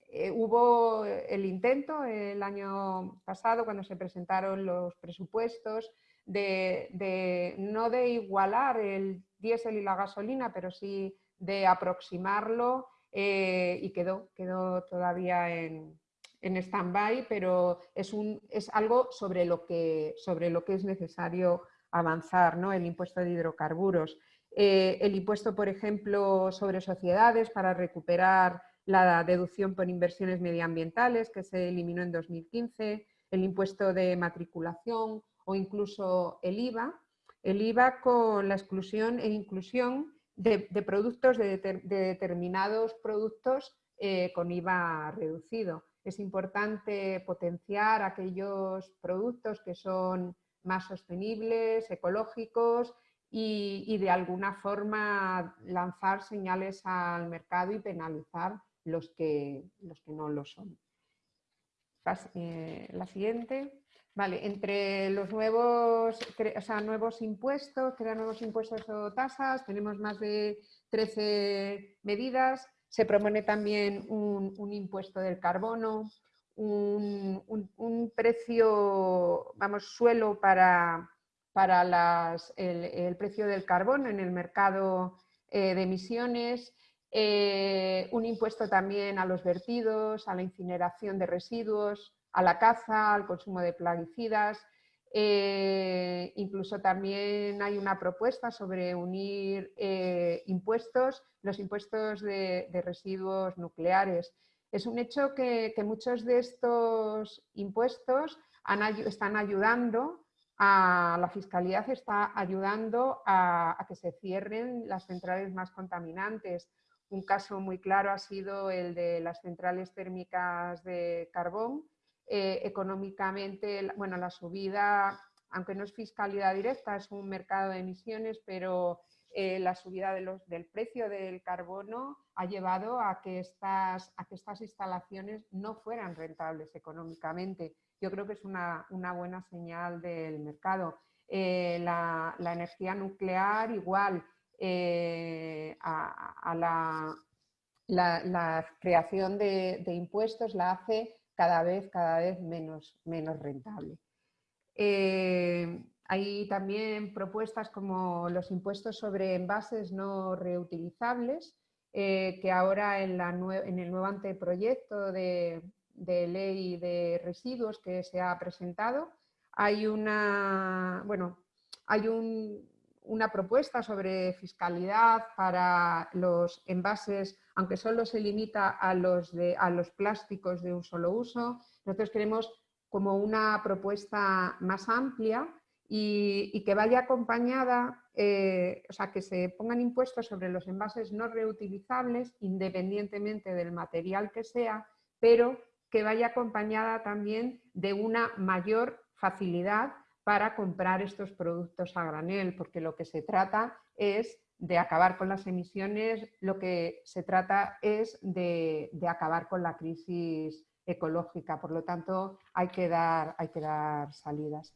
D: Eh, hubo el intento el año pasado, cuando se presentaron los presupuestos, de, no de igualar el diésel y la gasolina, pero sí de aproximarlo eh, y quedó, quedó todavía en, en stand-by, pero es, un, es algo sobre lo, que, sobre lo que es necesario avanzar, ¿no? el impuesto de hidrocarburos. Eh, el impuesto, por ejemplo, sobre sociedades para recuperar la deducción por inversiones medioambientales que se eliminó en 2015, el impuesto de matriculación o incluso el IVA, el IVA con la exclusión e inclusión de, productos, de, determinados productos eh, con IVA reducido es importante potenciar aquellos productos que son más sostenibles, ecológicos y, de alguna forma lanzar señales al mercado y penalizar los que, los que no lo son. Eh, la siguiente. Vale, entre los nuevos, nuevos impuestos, crear nuevos impuestos o tasas, tenemos más de 13 medidas se propone también un, impuesto del carbono, un, precio, vamos, suelo para, para el, precio del carbono en el mercado eh, de emisiones, eh, un impuesto también a los vertidos, a la incineración de residuos, a la caza, al consumo de plaguicidas, eh, incluso también hay una propuesta sobre unir eh, impuestos, los impuestos de, residuos nucleares. Es un hecho que, muchos de estos impuestos están ayudando a la fiscalidad, está ayudando a, a que se cierren las centrales más contaminantes. Un caso muy claro ha sido el de las centrales térmicas de carbón, eh, económicamente, bueno, la subida, aunque no es fiscalidad directa, es un mercado de emisiones, pero eh, la subida de los, del precio del carbono ha llevado a que, estas, a que estas instalaciones no fueran rentables económicamente. Yo creo que es una, buena señal del mercado. Eh, la, energía nuclear igual a, la, creación de, de, impuestos la hace cada vez, cada vez menos, menos rentable. Eh, hay también propuestas como los impuestos sobre envases no reutilizables, eh, que ahora en, la en, el nuevo anteproyecto de, de, ley de residuos que se ha presentado, hay una, bueno, hay un, una propuesta sobre fiscalidad para los envases, aunque solo se limita a los, de, a los plásticos de un solo uso. Nosotros queremos como una propuesta más amplia y, que vaya acompañada, eh, o sea, que se pongan impuestos sobre los envases no reutilizables, independientemente del material que sea, pero que vaya acompañada también de una mayor facilidad para comprar estos productos a granel, porque lo que se trata es de acabar con las emisiones, lo que se trata es de, acabar con la crisis ecológica, por lo tanto hay que dar, hay que dar salidas.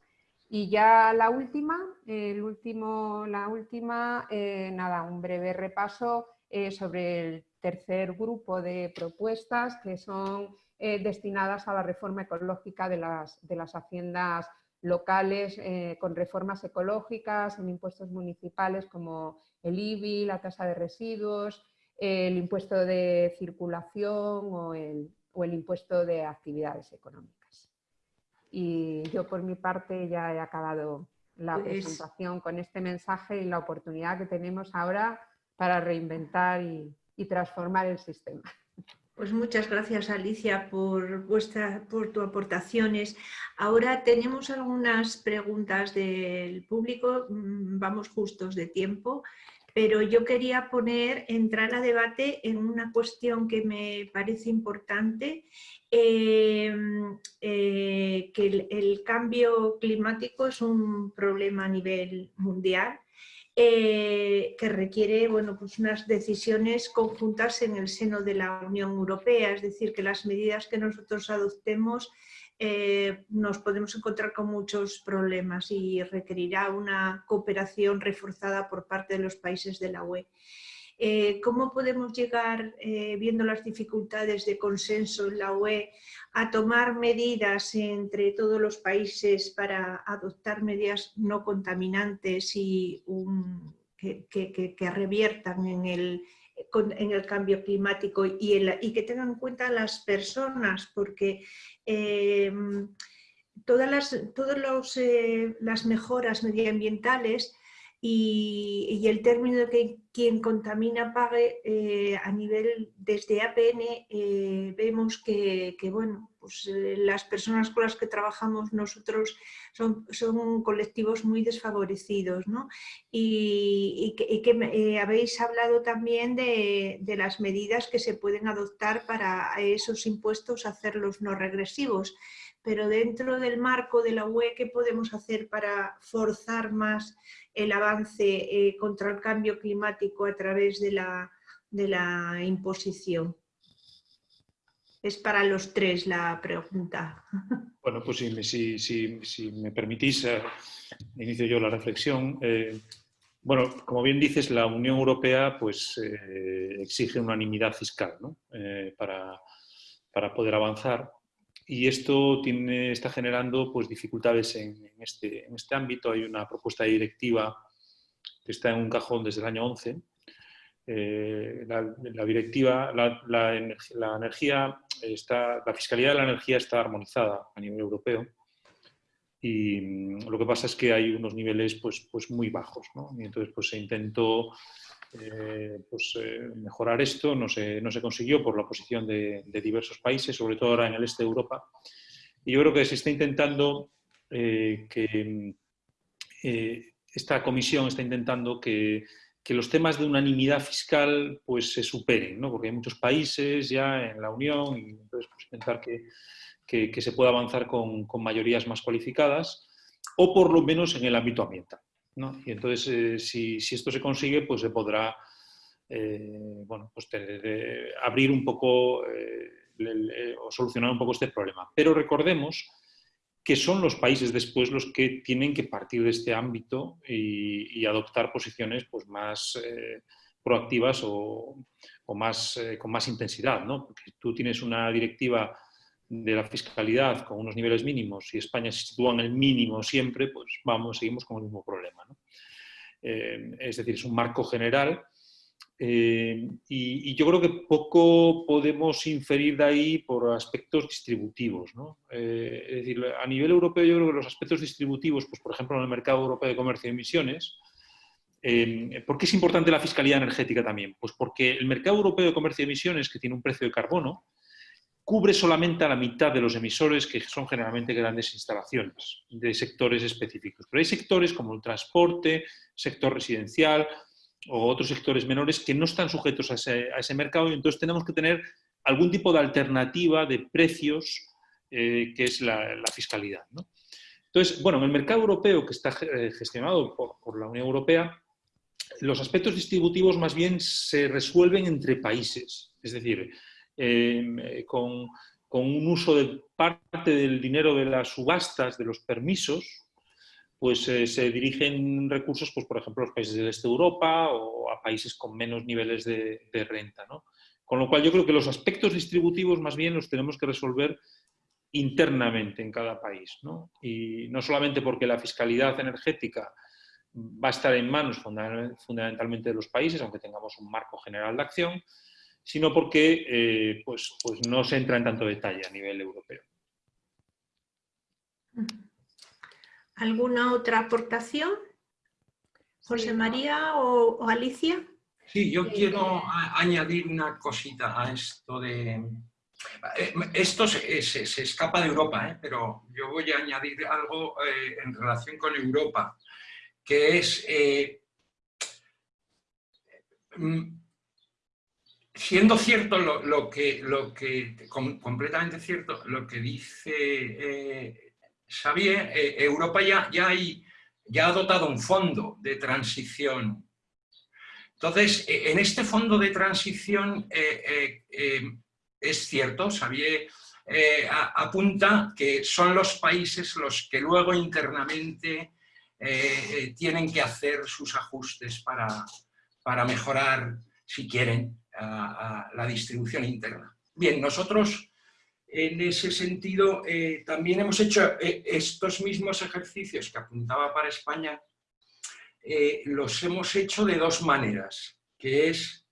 D: Y ya la última, el último, la última, eh, nada, un breve repaso eh, sobre el tercer grupo de propuestas que son eh, destinadas a la reforma ecológica de las, de las haciendas locales con reformas ecológicas en impuestos municipales como el IBI, la tasa de residuos, el impuesto de circulación o el, o el impuesto de actividades económicas. Y yo por mi parte ya he acabado la
B: Pues-
D: presentación con este mensaje y la oportunidad que tenemos ahora para reinventar y, y transformar el sistema.
B: Pues muchas gracias Alicia por, vuestra, por tus aportaciones. Ahora tenemos algunas preguntas del público, mm, vamos justos de tiempo, pero yo quería poner, entrar a debate en una cuestión que me parece importante, eh, eh, que el cambio climático es un problema a nivel mundial eh, que requiere bueno, pues unas decisiones conjuntas en el seno de la Unión Europea, es decir, que las medidas que nosotros adoptemos eh, nos podemos encontrar con muchos problemas y requerirá una cooperación reforzada por parte de los países de la UE. Eh, ¿Cómo podemos llegar, eh, viendo las dificultades de consenso en la UE, a tomar medidas entre todos los países para adoptar medidas no contaminantes y que, reviertan en el, cambio climático y, que tengan en cuenta las personas? Porque eh, todas las, todos los, eh, las mejoras medioambientales y, el término de que quien contamina pague eh, a nivel desde APN eh, vemos que, bueno, pues, eh, las personas con las que trabajamos nosotros son, son colectivos muy desfavorecidos ¿no? y, que, habéis hablado también de, las medidas que se pueden adoptar para esos impuestos hacerlos no regresivos pero dentro del marco de la UE, ¿qué podemos hacer para forzar más el avance eh, contra el cambio climático a través de la, de la imposición? Es para los tres la pregunta. [laughs]
A: Bueno, pues si, si- si- me permitís, eh, inicio yo la reflexión. Eh, bueno, como bien dices, la Unión Europea pues, exige unanimidad fiscal ¿no? Para, para poder avanzar y esto está generando pues, dificultades este, en este ámbito. Hay una propuesta de directiva que está en un cajón desde el año 11. Eh, la, la directiva, la energía está, la fiscalidad de la energía está armonizada a nivel europeo y mm, lo que pasa es que hay unos niveles pues, pues muy bajos. ¿no? Y entonces pues, se intentó eh, pues, eh, mejorar esto, no se, no se consiguió por la oposición de, diversos países, sobre todo ahora en el este de Europa. Y yo creo que se está intentando eh, que esta comisión está intentando que, que los temas de unanimidad fiscal pues, se superen, ¿no? porque hay muchos países ya en la Unión y entonces pues, intentar que, que- que se pueda avanzar con, con mayorías más cualificadas o por lo menos en el ámbito ambiental. Y entonces, eh, si, si esto se consigue, pues se podrá eh, bueno, pues tener, eh, abrir un poco o solucionar un poco este problema. Pero recordemos que son los países después los que tienen que partir de este ámbito y, adoptar posiciones pues, más proactivas o, o más, con más intensidad. ¿no? Porque tú tienes una directiva de la fiscalidad con unos niveles mínimos y España se sitúa en el mínimo siempre, pues vamos, seguimos con el mismo problema. Eh, es decir, es un marco general eh, y, y yo creo que poco podemos inferir de ahí por aspectos distributivos. ¿no? Eh, es decir, a nivel europeo yo creo que los aspectos distributivos, pues por ejemplo en el mercado europeo de comercio de emisiones, eh, ¿por qué es importante la fiscalidad energética también? Pues porque el mercado europeo de comercio de emisiones, que tiene un precio de carbono, cubre solamente a la mitad de los emisores, que son generalmente grandes instalaciones de sectores específicos. Pero hay sectores como el transporte, sector residencial o otros sectores menores que no están sujetos a ese, mercado y entonces tenemos que tener algún tipo de alternativa de precios eh, que es la, fiscalidad. Entonces, bueno, en el mercado europeo que está eh, gestionado por la Unión Europea, los aspectos distributivos más bien se resuelven entre países. Es decir, eh, con, un uso de parte del dinero de las subastas, de los permisos, pues eh, se dirigen recursos, pues, por ejemplo, a los países del este de Europa o a países con menos niveles de, renta. Con lo cual yo creo que los aspectos distributivos más bien los tenemos que resolver internamente en cada país. Y no solamente porque la fiscalidad energética va a estar en manos fundamentalmente de los países, aunque tengamos un marco general de acción, sino porque eh, pues, pues no se entra en tanto detalle a nivel europeo.
B: ¿Alguna otra aportación? José María o, Alicia.
C: Sí, yo quiero añadir una cosita a esto de... Eh, esto se, escapa de Europa, ¿eh? pero yo voy a añadir algo eh, en relación con Europa, que es... Mm, siendo cierto lo, que, lo que completamente cierto, lo que dice Xavier, eh, Europa ya, ya, ha dotado un fondo de transición. Entonces, e, en este fondo de transición eh, eh, es cierto, Xavier apunta que son los países los que luego internamente tienen que hacer sus ajustes para, para mejorar, si quieren, la distribución interna. Bien, nosotros en ese sentido, eh, también hemos hecho eh, estos mismos ejercicios que apuntaba para España, eh, los hemos hecho de dos maneras, que es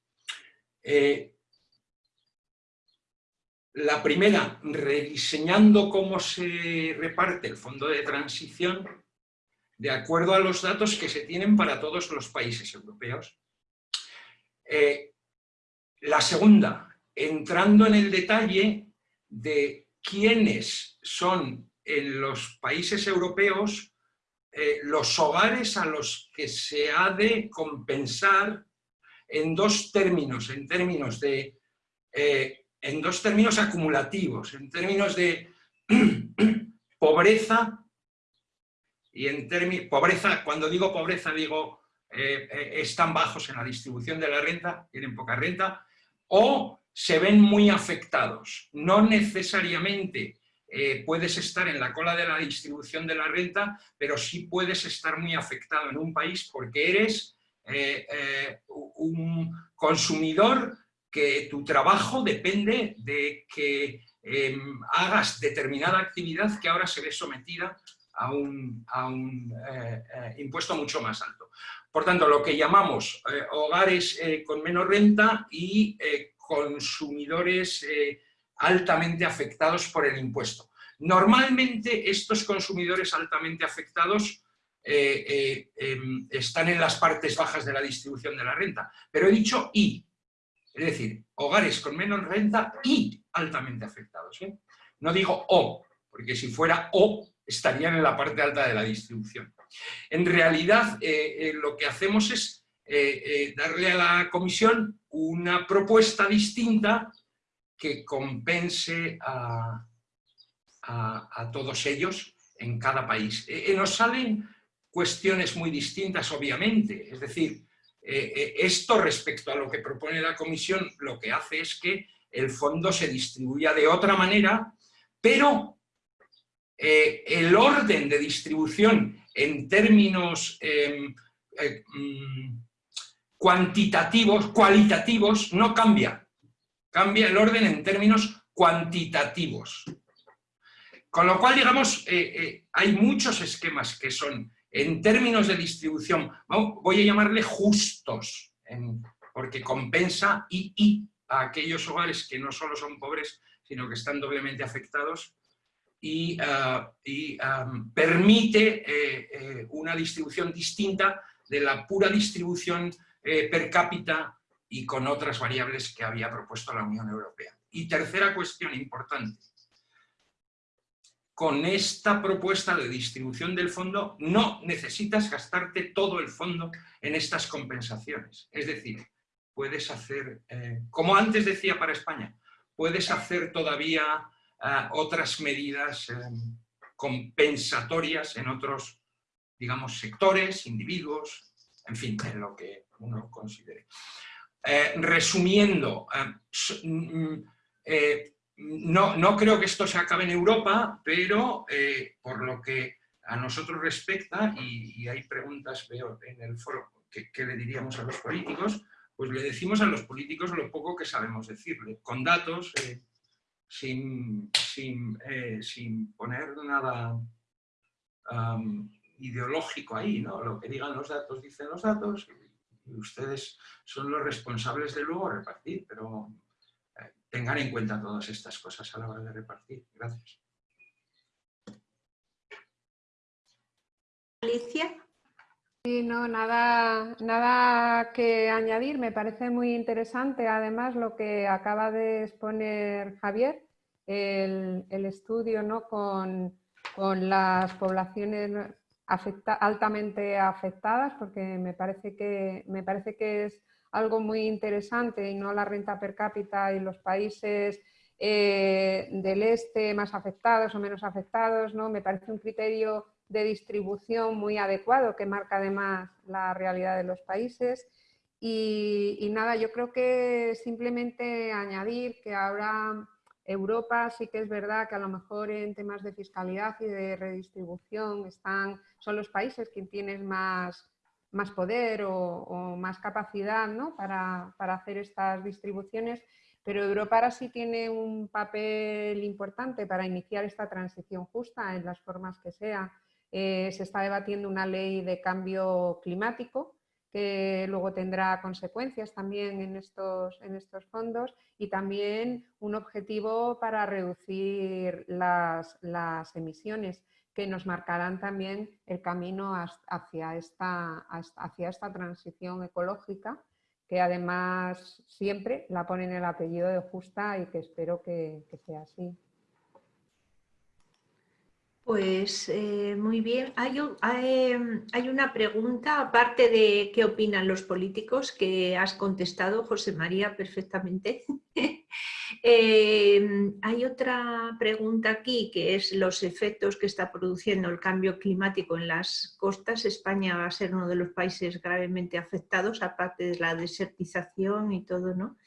C: la primera, rediseñando cómo se reparte el fondo de transición de acuerdo a los datos que se tienen para todos los países europeos. La segunda, entrando en el detalle de quiénes son en los países europeos eh, los hogares a los que se ha de compensar en dos términos, en términos de eh, en dos términos acumulativos, en términos de [clears throat] pobreza y en términos pobreza, cuando digo pobreza digo eh, están bajos en la distribución de la renta, tienen poca renta, o se ven muy afectados. No necesariamente eh, puedes estar en la cola de la distribución de la renta, pero sí puedes estar muy afectado en un país porque eres eh, eh, un consumidor que tu trabajo depende de que em, hagas determinada actividad que ahora se ve sometida a un impuesto mucho más alto. Por tanto, lo que llamamos hogares con menos renta y consumidores eh, altamente afectados por el impuesto. Normalmente estos consumidores altamente afectados eh, eh, em, están en las partes bajas de la distribución de la renta, pero he dicho y, es decir, hogares con menos renta y altamente afectados. No digo o, porque si fuera o estarían en la parte alta de la distribución. En realidad lo que hacemos es darle a la comisión una propuesta distinta que compense a, todos ellos en cada país. Eh, eh, nos salen cuestiones muy distintas, obviamente, es decir, eh, esto respecto a lo que propone la Comisión, lo que hace es que el fondo se distribuya de otra manera, pero el orden de distribución en términos em, mm, cuantitativos, cualitativos, no cambia. Cambia el orden en términos cuantitativos. Con lo cual, digamos, eh, eh, hay muchos esquemas que son, en términos de distribución, voy a llamarle justos, porque compensa y, a aquellos hogares que no solo son pobres, sino que están doblemente afectados y, ah, permite eh, una distribución distinta de la pura distribución eh, per cápita y con otras variables que había propuesto la Unión Europea. Y tercera cuestión importante. Con esta propuesta de distribución del fondo no necesitas gastarte todo el fondo en estas compensaciones. Es decir, puedes hacer, eh, como antes decía para España, puedes hacer todavía eh, otras medidas compensatorias en otros, digamos, sectores, individuos, en fin, en lo que uno considere. Eh, resumiendo, eh, mm, eh, no, no, creo que esto se acabe en Europa, pero por lo que a nosotros respecta, y, hay preguntas, veo en el foro, que, le diríamos a los políticos, pues le decimos a los políticos lo poco que sabemos decirle, con datos, eh, sin, eh, sin, poner nada ideológico ahí, ¿no? Lo que digan los datos, dicen los datos, y ustedes son los responsables de luego repartir, pero eh, tengan en cuenta todas estas cosas a la hora de repartir. Gracias.
B: Alicia.
D: Sí, no, nada, nada que añadir. Me parece muy interesante, además, lo que acaba de exponer Javier, el, estudio ¿no? con, las poblaciones altamente afectadas, porque me parece, que, me parece que es algo muy interesante y no la renta per cápita y los países eh, del este más afectados o menos afectados, ¿no? me parece un criterio de distribución muy adecuado que marca además la realidad de los países. Y, nada, yo creo que simplemente añadir que ahora Europa sí que es verdad que a lo mejor en temas de fiscalidad y de redistribución están, son los países que tienen más, más poder o, más capacidad para, para, hacer estas distribuciones, pero Europa ahora sí tiene un papel importante para iniciar esta transición justa en las formas que sea. Eh, se está debatiendo una ley de cambio climático que luego tendrá consecuencias también en estos, en estos fondos y también un objetivo para reducir las, las emisiones que nos marcarán también el camino hacia esta, hacia esta transición ecológica que además siempre la ponen el apellido de justa y que espero que sea así.
B: Pues eh, muy bien. Hay, em, hay, una pregunta, aparte de qué opinan los políticos, que has contestado, José María, perfectamente. [laughs] Em, hay otra pregunta aquí, que es los efectos que está produciendo el cambio climático en las costas. España va a ser uno de los países gravemente afectados, aparte de la desertización y todo, ¿no?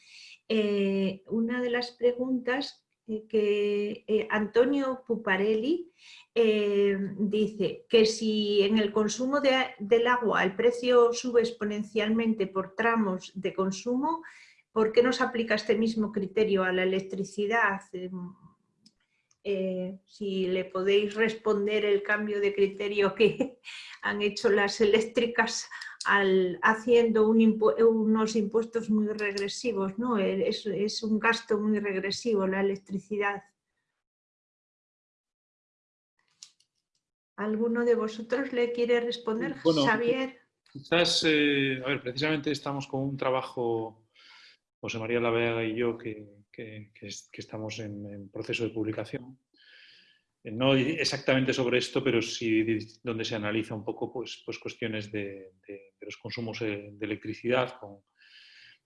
B: Eh, una de las preguntas que eh, Antonio Puparelli eh, dice que si en el consumo del agua el precio sube exponencialmente por tramos de consumo, ¿por qué no se aplica este mismo criterio a la electricidad? si le podéis responder el cambio de criterio que [laughs] han hecho las eléctricas haciendo unos impuestos muy regresivos, ¿no? Es, un gasto muy regresivo la electricidad. ¿Alguno de vosotros le quiere responder? Xavier.
A: Quizás, eh, a ver, precisamente estamos con un trabajo, José María Lavega y yo, que, estamos en proceso de publicación no exactamente sobre esto, pero sí donde se analiza un poco pues, pues cuestiones de, los consumos de electricidad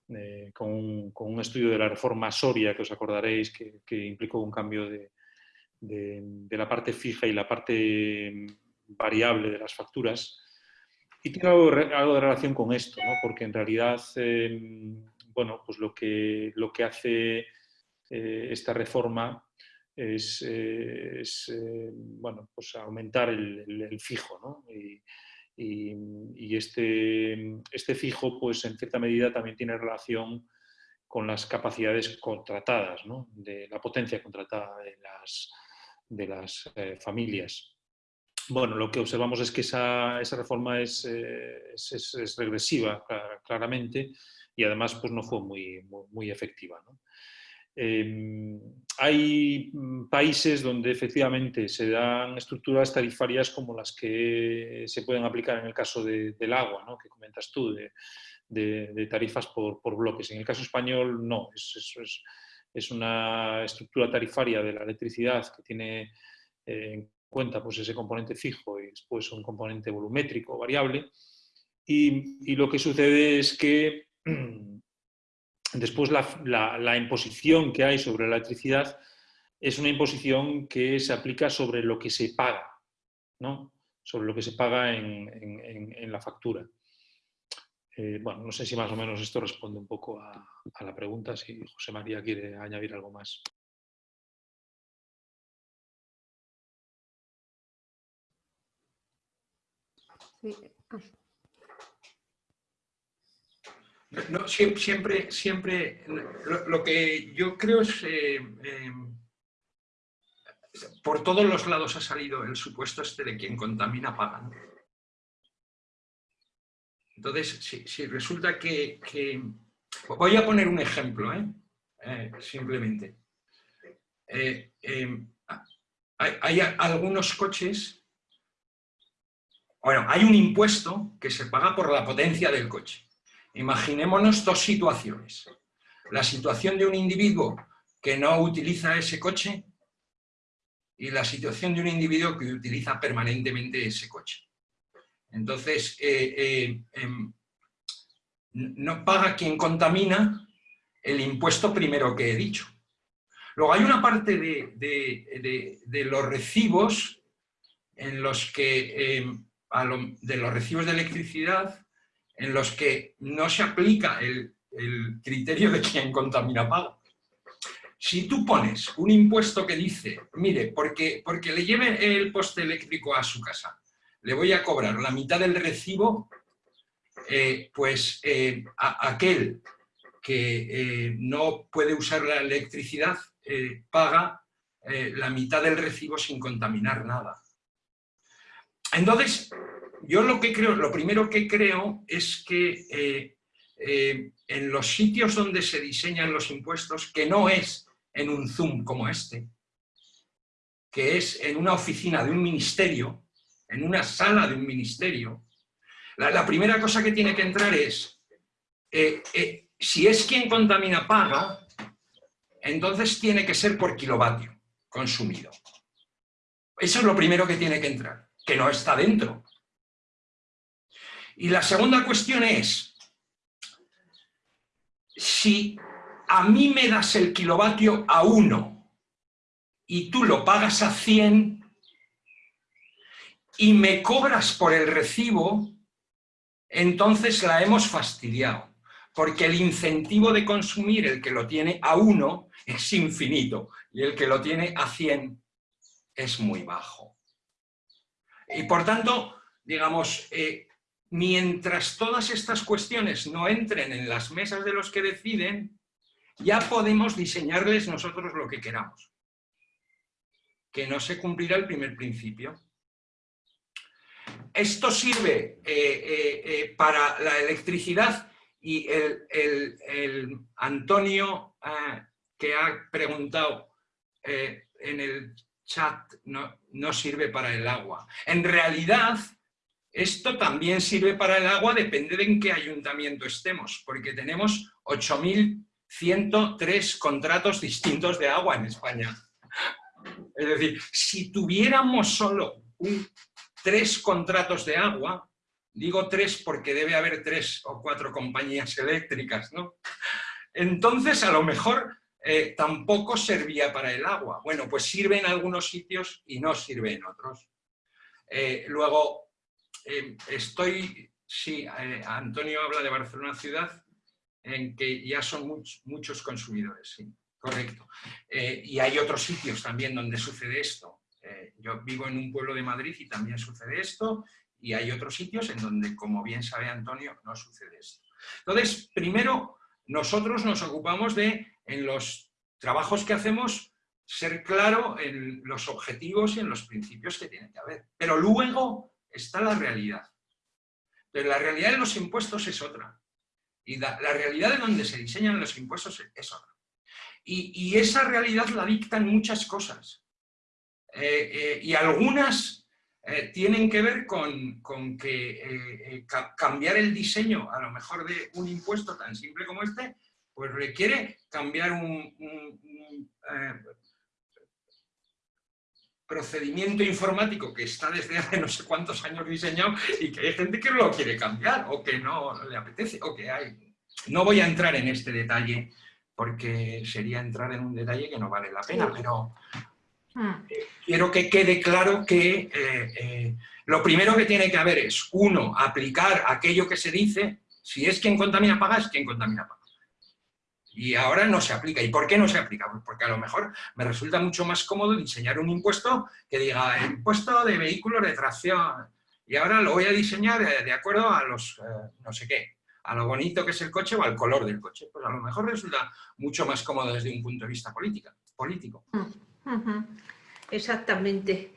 A: eh, con, un, estudio de la reforma Soria, que os acordaréis, que, implicó un cambio de, la parte fija y la parte variable de las facturas. Y tiene algo, de relación con esto, porque en realidad em, bueno, pues lo, que, lo que hace eh, esta reforma es, eh, eh, bueno, pues aumentar el, fijo. Y, este, este, fijo, pues en cierta medida también tiene relación con las capacidades contratadas, de la potencia contratada de las, de las eh, familias. Bueno, lo que observamos es que esa, reforma es, es, regresiva, claramente, y además pues, no fue muy, muy, efectiva. Em, hay mm, países donde efectivamente se dan estructuras tarifarias como las que se pueden aplicar en el caso del agua, ¿no? que comentas tú, de, tarifas por, bloques. En el caso español no, es, es, una estructura tarifaria de la electricidad que tiene eh, en cuenta pues, ese componente fijo y después un componente volumétrico variable. Y, y lo que sucede es que [clears throat] Después, la, imposición que hay sobre la electricidad es una imposición que se aplica sobre lo que se paga, ¿no? sobre lo que se paga en, la factura. Eh, bueno, no sé si más o menos esto responde un poco a, a la pregunta, si José María quiere añadir algo más.
C: No, siempre, siempre, lo, que yo creo es, eh, eh, por todos los lados ha salido el supuesto este de quien contamina paga. Entonces, si, resulta que, Voy a poner un ejemplo, ¿eh? simplemente. hay algunos coches bueno, hay un impuesto que se paga por la potencia del coche. Imaginémonos dos situaciones. La situación de un individuo que no utiliza ese coche y la situación de un individuo que utiliza permanentemente ese coche. Entonces, eh, eh, em, no paga quien contamina el impuesto primero que he dicho. Luego hay una parte de, los recibos en los que em, de los recibos de electricidad en los que no se aplica el, criterio de quien contamina paga. Si tú pones un impuesto que dice, mire, porque, porque le lleve el poste eléctrico a su casa, le voy a cobrar la mitad del recibo, eh, pues eh, aquel que eh, no puede usar la electricidad paga la mitad del recibo sin contaminar nada. Entonces, yo lo que creo, lo primero que creo es que eh, eh, en los sitios donde se diseñan los impuestos, que no es en un Zoom como este, que es en una oficina de un ministerio, en una sala de un ministerio, la, primera cosa que tiene que entrar es, eh, si es quien contamina paga, entonces tiene que ser por kilovatio consumido. Eso es lo primero que tiene que entrar que no está dentro. Y la segunda cuestión es, si a mí me das el kilovatio a 1 y tú lo pagas a 100 y me cobras por el recibo, entonces la hemos fastidiado, porque el incentivo de consumir el que lo tiene a 1 es infinito y el que lo tiene a 100 es muy bajo. Y por tanto, digamos, eh, mientras todas estas cuestiones no entren en las mesas de los que deciden, ya podemos diseñarles nosotros lo que queramos. Que no se cumplirá el primer principio. Esto sirve eh, eh, para la electricidad y el, Antonio que ha preguntado en el chat no sirve para el agua. En realidad, esto también sirve para el agua, depende de en qué ayuntamiento estemos, porque tenemos 8.103 contratos distintos de agua en España. Es decir, si tuviéramos solo tres contratos de agua, digo tres porque debe haber tres o cuatro compañías eléctricas, ¿no? Entonces, a lo mejor eh, tampoco servía para el agua. Bueno, pues sirve en algunos sitios y no sirve en otros. Eh, luego, eh, estoy, sí, Antonio habla de Barcelona ciudad, en que ya son muchos consumidores, sí, correcto. y hay otros sitios también donde sucede esto. yo vivo en un pueblo de Madrid y también sucede esto, y hay otros sitios en donde, como bien sabe Antonio, no sucede esto. Entonces, primero, nosotros nos ocupamos de en los trabajos que hacemos ser claro en los objetivos y en los principios que tiene que haber. Pero luego está la realidad. Pero la realidad de los impuestos es otra. Y la, realidad de donde se diseñan los impuestos es otra. Y, esa realidad la dictan muchas cosas. Eh, eh, y algunas eh, tienen que ver con, que cambiar el diseño, a lo mejor de un impuesto tan simple como este, pues requiere cambiar un, procedimiento informático que está desde hace no sé cuántos años diseñado y que hay gente que lo quiere cambiar o que no le apetece o que hay. No voy a entrar en este detalle porque sería entrar en un detalle que no vale la pena, pero hmm. quiero que quede claro que eh, eh, lo primero que tiene que haber es, uno, aplicar aquello que se dice, si es quien contamina paga, es quien contamina paga y ahora no se aplica. ¿Y por qué no se aplica? Pues porque a lo mejor me resulta mucho más cómodo diseñar un impuesto que diga impuesto de vehículos de tracción y ahora lo voy a diseñar eh, de acuerdo a los, eh, no sé qué, a lo bonito que es el coche o al color del coche. Pues a lo mejor resulta mucho más cómodo desde un punto de vista política, político.
B: Exactamente.